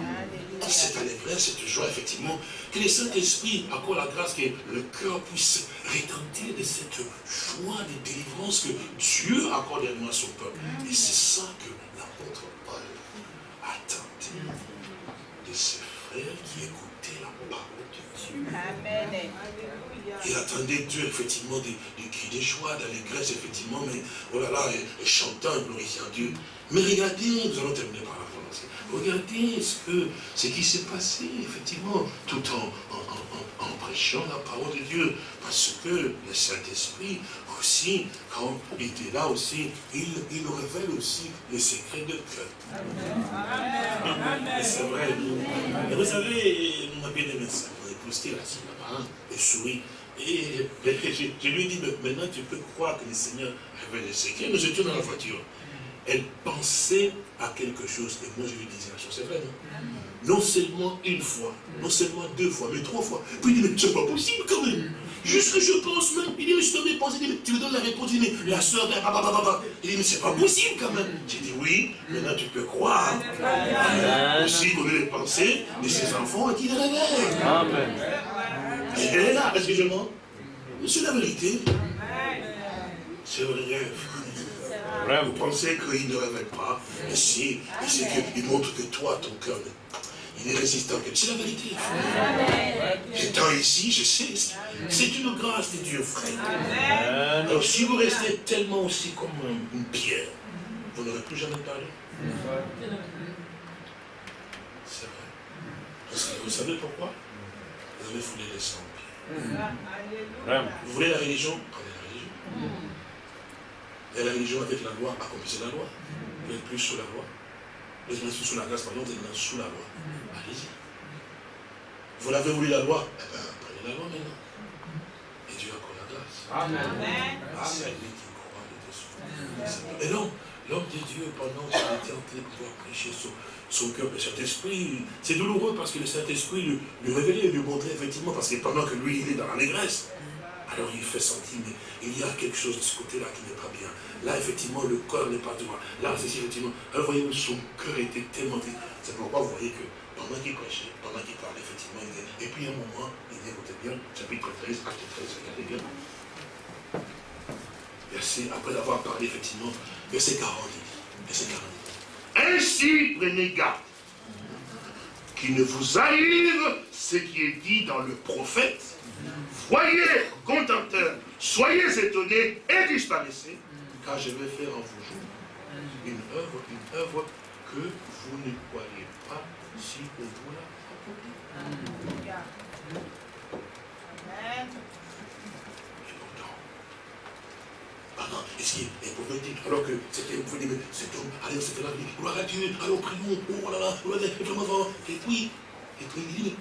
Cette allégresse, cette joie, effectivement, que le Saint-Esprit accorde la grâce que le cœur puisse retentir de cette joie de délivrance que Dieu accorde également à son peuple. Et c'est ça que l'apôtre Paul attendait de ses frères qui écoutaient la parole de Dieu. Amen. Il attendait Dieu, effectivement, des, des cris de joie, d'allégresse, effectivement, mais oh là là, et, et chantant et glorifiant Dieu. Mais regardez, nous allons terminer par la France. Regardez ce, que, ce qui s'est passé, effectivement, tout en, en, en- en prêchant la parole de Dieu. Parce que le Saint-Esprit, aussi, quand il était là aussi, il, il révèle aussi les secrets de cœur. C'est vrai. Et vous savez, mon bien-aimé, ça, mon épouse, posté là-dessus, là-bas, et sourit. Et je, lui ai dit, maintenant tu peux croire que le Seigneur avait le secret. Nous étions dans la voiture. Elle pensait à quelque chose. Et moi, je lui disais la chose. C'est vrai, non? Non seulement une fois, non seulement deux fois, mais trois fois. Puis il dit, mais c'est pas possible quand même. Juste que je pense même. Il dit, mais je te pensées. Il dit, mais tu me donnes la réponse. Il dit, mais la soeur, il dit, mais c'est pas possible quand même. J'ai dit, oui, maintenant tu peux croire. Aussi, vous les pensées de ses enfants et qu'il réveille. Amen. Elle est là, est-ce que je mens C'est la vérité. C'est vrai, frère. Vous pensez qu'il ne révèle pas, mais si, c'est qu'il montre que toi, ton cœur, il est résistant. C'est la vérité, frère. Étant ici, je sais, c'est une grâce de Dieu, frère. Alors, si vous restez tellement aussi comme une pierre, vous n'aurez plus jamais parlé. C'est vrai. vous savez pourquoi? Vous foulé les sangs. Vous voulez la religion Prenez la religion. Et la religion avec la loi, accomplissez la loi. Vous n'êtes plus sous la loi. Vous êtes sous la grâce, pardon, vous êtes sous la loi. Allez-y. Vous l'avez voulu la loi Eh bien, prenez la loi maintenant. Et Dieu accorde la grâce. Amen. Ah, c'est lui qui croit de Et non, l'homme de Dieu, pendant qu'il était en train de pouvoir prêcher son, cœur, le Saint-Esprit, c'est douloureux parce que le Saint-Esprit lui, révélait, lui montrait effectivement, parce que pendant que lui, il est dans la négresse, alors il fait sentir, mais il y a quelque chose de ce côté-là qui n'est pas bien. Là, effectivement, le cœur n'est pas droit. Là, c'est effectivement. Alors, voyez, son cœur était tellement. C'est pourquoi vous voyez que pendant qu'il prêchait, pendant qu'il parlait, effectivement, il dit. Et puis, à un moment, il dit, écoutez bien, chapitre 13, acte 13, regardez bien. Verset, après avoir parlé, effectivement, verset 40, il dit. Verset 40. Ainsi, prenez garde qu'il ne vous arrive ce qui est dit dans le prophète. Voyez, contenteurs, soyez étonnés et disparaissez, car je vais faire en vous une œuvre, une œuvre que vous ne croyez pas si on vous la Amen. Ah est-ce qu'il est Alors que c'était, vous dites, mais cet homme, allez, c'était la vie, gloire à Dieu, allons, prions, oh là là, oh et puis, et puis il dit,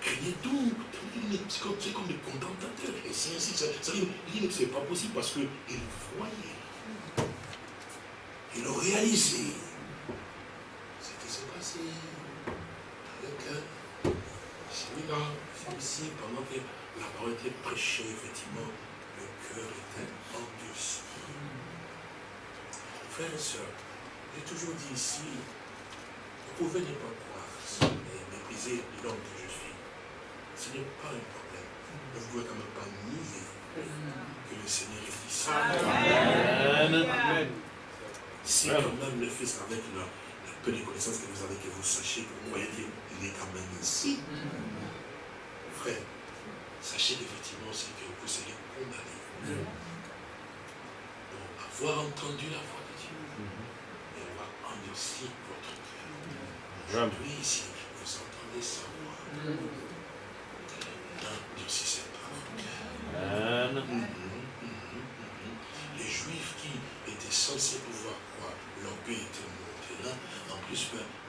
craignez donc, c'est comme, des contentateurs, et c'est ainsi, ça, ça il dit, mais c'est pas possible parce qu'il voyait, il a réalisé. Ce qui s'est passé avec celui-là, celui-ci, pendant que la parole était prêchée, effectivement, cœur était endurci. Frères et sœurs, j'ai toujours dit ici, vous pouvez ne pas croire et mépriser l'homme que je suis. Ce n'est pas un problème. Mais vous ne pouvez quand même pas nier que le Seigneur est ici. Amen. Si quand même le Fils avec le, peu de connaissances que vous avez, que vous sachiez que vous voyez qu'il est quand même ici. Frère, sachez qu'effectivement, c'est que vous serez condamné pour avoir entendu la voix et avoir endurci votre cœur. Aujourd'hui, ici, vous entendez sa voix. Endurcissez pas votre cœur. Les Juifs qui étaient censés pouvoir croire, l'orgueil était monté là. En plus,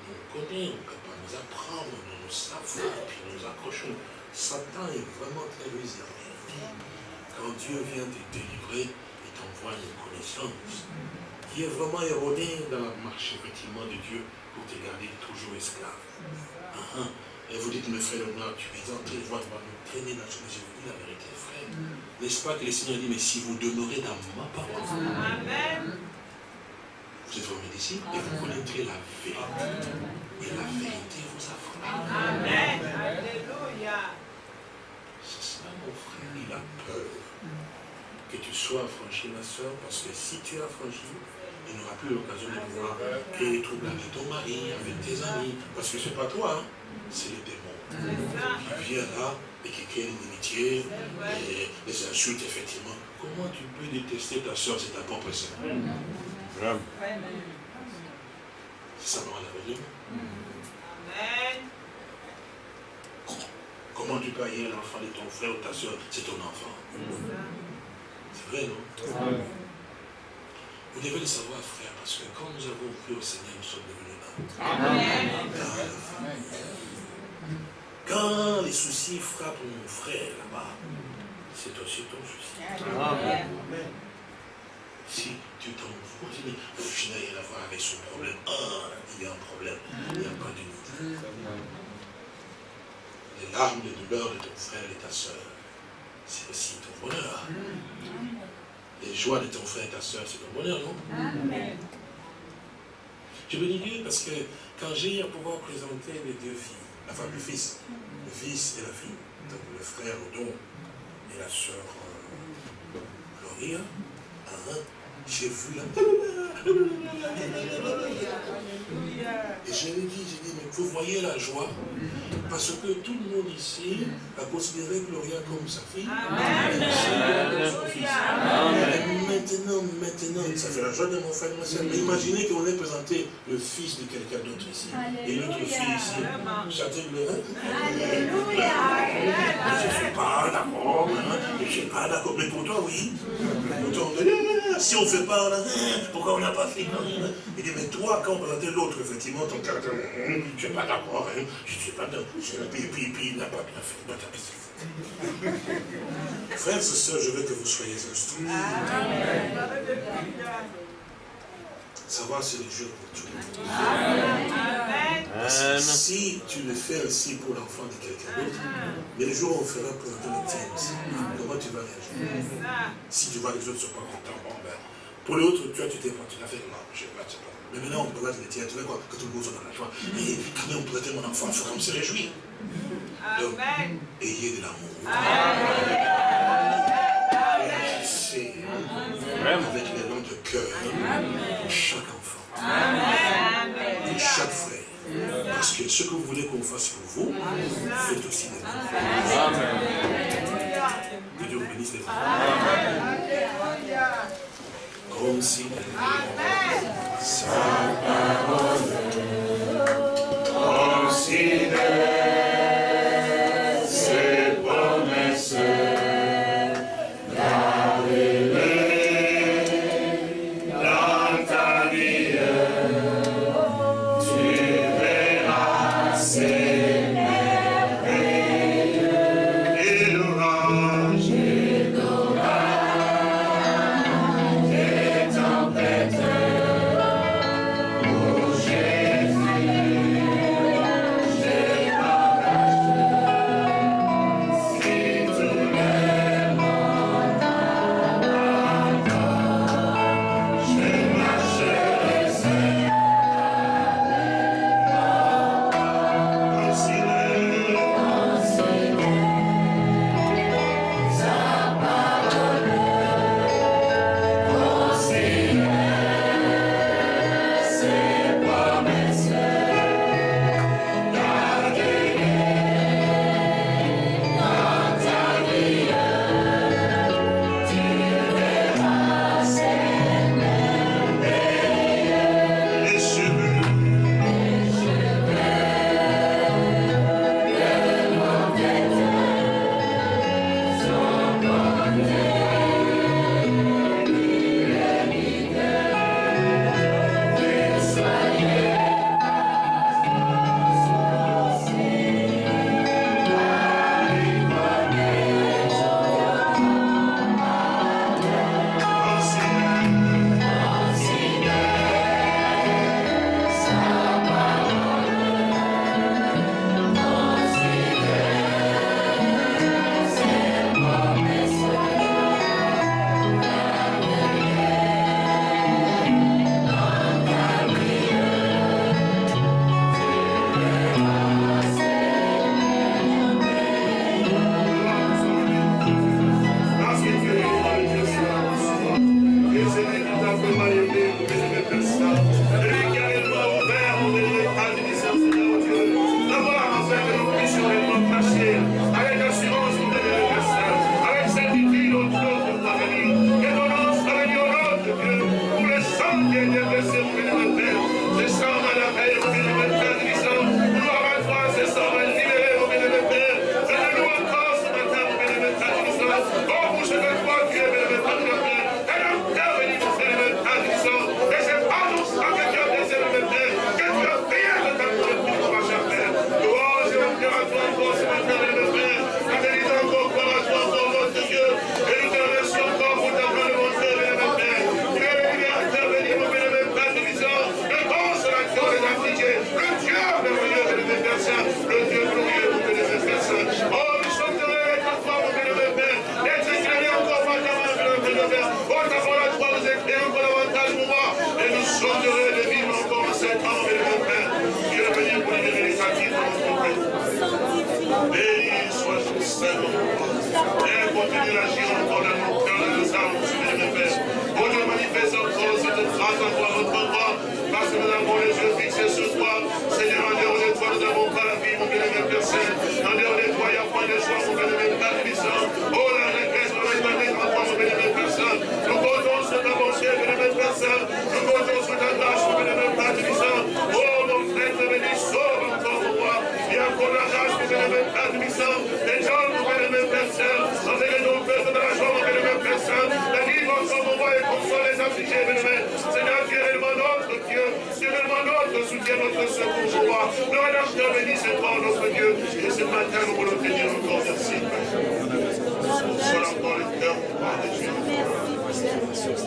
nous connaissons, on ne peut pas nous apprendre, nous nous savons, puis nous accrochons. Satan est vraiment très réservé. Quand Dieu vient te délivrer, il t'envoie une connaissance qui est vraiment erronée dans la marche, effectivement, de Dieu pour te garder toujours esclave. Uh-huh. Et vous dites, mes frères, tu es en train de voir, nous traîner dans ce que je vous dis la vérité, frère. N'est-ce pas que le Seigneur dit, mais si vous demeurez dans ma parole, Amen. vous êtes mes disciples et vous connaîtrez la vérité. Et la vérité vous affranchira. Amen. Alléluia. C'est ça, mon frère, il a peur que tu sois affranchi, ma soeur, parce que si tu es affranchi, il n'aura plus l'occasion de pouvoir créer des troubles avec ton mari, avec tes amis, parce que ce n'est pas toi, hein. c'est le démon qui vient là et qui crée une inimitié, et des insultes, effectivement. Comment tu peux détester ta soeur, c'est ta propre soeur C'est ça, la vérité. Amen. Comment tu peux haïr l'enfant de ton frère ou ta soeur, c'est ton enfant. C'est vrai, non? Vous devez le savoir, frère, parce que quand nous avons cru au Seigneur, nous sommes devenus là. Amen. Quand les soucis frappent mon frère là-bas, c'est aussi ton souci. Amen. Si tu t'en fous, tu dis, je n'ai rien à voir avec son problème. Ah, il y a un problème, il n'y a pas d'unité. Les larmes de douleur de ton frère et ta soeur, c'est aussi ton bonheur. Les joies de ton frère et ta soeur, c'est ton bonheur, non? Amen. Je bénis Dieu parce que quand j'ai eu à pouvoir présenter les deux filles, enfin le fils, le fils et la fille, donc le frère Odon et la sœur euh, Gloria, hein, j'ai vu la... Et je lui ai dit, j'ai dit, mais vous voyez la joie Parce que tout le monde ici a considéré Gloria comme sa fille. Amen. Et son fils. Amen. Et maintenant, maintenant, ça fait la joie de mon frère et ma soeur. Mais imaginez qu'on ait présenté le fils de quelqu'un d'autre ici. Et l'autre fille ici. Chanter le Je ne suis pas d'accord. hein, Je ne suis pas d'accord. Mais pour toi, oui. Pour toi, on si on ne fait pas, hein, pourquoi on n'a pas fait hein. Il dit, mais toi, quand on présentait l'autre, effectivement, ton caractère, hum, je ne suis pas d'accord. hein, Je ne suis pas d'accord. Puis, puis, puis, il n'a pas bien fait. Frères et sœurs, je veux que vous soyez instruits. Savoir c'est le jour pour tout le monde. Parce que Amen. si tu le fais ainsi pour l'enfant de quelqu'un d'autre, mais le jour où on fera pour tien aussi, comment tu vas réagir? Si tu vois que les autres ne sont pas contents, pour l'autre, tu vois, tu t'es pas, tu l'as fait, non, je ne sais pas, je sais pas. Mais maintenant, on présente les tiens, tu vois quoi, que tout le monde soit dans la joie. Et quand même, on présente mon enfant, il faut comme se réjouir. Donc, ayez de l'amour. Réagissez avec les noms de cœur pour chaque enfant, pour chaque frère. Parce que ce que vous voulez qu'on fasse pour vous, faites aussi des enfants. Amen. Que Dieu vous bénisse les enfants. Considérez sa parole. Considérez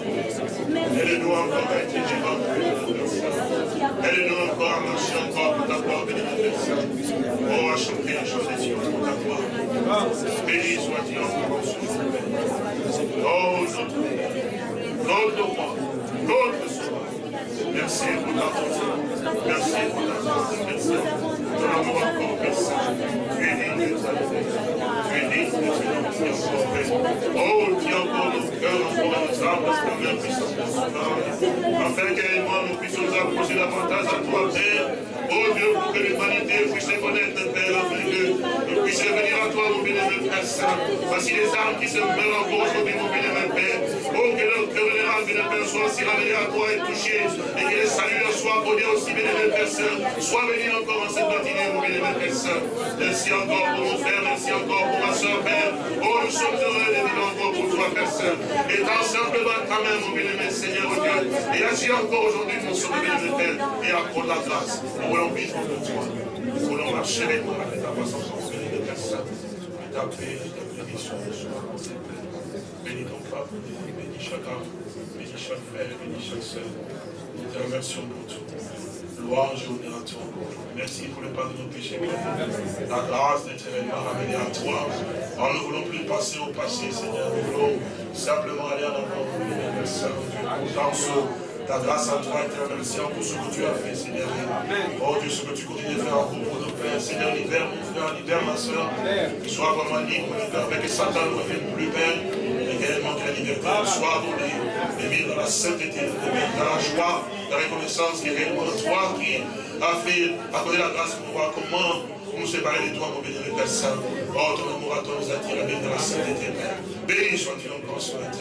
Aide-nous encore à être vivants. Aide-nous encore à marcher encore pour ta gloire, béni Oh, à chanter la chose des pour ta gloire. Béni soit-il encore en Oh, notre notre roi, notre sauveur. Merci pour ta bonté. Merci pour ta grâce. Merci Oh, tiens encore nos cœurs, nos âmes, son âme. Afin nous puissions nous approcher davantage à toi, Père. Oh Dieu, pour que l'humanité puisse connaître, Père, afin que nous puissions venir à toi, mon bénémoine Père Saint. Voici les âmes qui se meurent encore aujourd'hui, mon bénémoine Père. Vénérable, bénémoine, soit si ramené à toi et touché, et que les saluts soient accordés aussi, bénémoine Père Saint. Sois béni encore en cette matinée, mon bénémoine Père Saint. Merci encore pour mon frère, merci encore pour ma soeur, Père. Oh, nous sommes heureux de vivre encore pour toi, Père Saint. Étant simplement ta main, mon bénémoine Seigneur, Dieu. Et agis encore aujourd'hui, mon sauveur, bénémoine Père, et accorde la grâce. Nous voulons vivre de toi. Nous voulons marcher avec ta façon de faire, Père Saint. Ta paix, ta bénédiction, Bénis ton peuple, bénis chaque âme, bénis chaque frère, bénis chaque soeur. Nous te remercions pour tout. Louange et honneur à toi. Merci pour le pardon de nos péchés. La grâce d'être réellement ramenée à toi. Alors nous ne voulons plus passer au passé, Seigneur. Nous voulons simplement aller en avant. Merci Dieu. Ta grâce à toi, éternel, merci pour ce que tu as fait, Seigneur. Oh Dieu, ce que tu continues de faire en pour nos pères. Seigneur, libère mon frère, libère ma soeur. Sois vraiment libre, libère avec que Satan ne revienne plus, Père. Réellement que la liberté soit abonnée, et mis dans la sainteté, dans la joie, la reconnaissance qui est réellement toi qui a fait accorder la grâce pour voir comment nous séparer de toi, mon béni, Père Saint. Oh, ton amour à toi nous attire à dans la sainteté, Père. Béni sois-tu encore ce matin.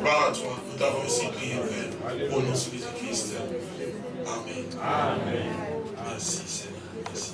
Gloire à toi. Nous t'avons aussi prié, Père. Au nom de Jésus-Christ. Amen. Amen. Merci, Seigneur. Merci.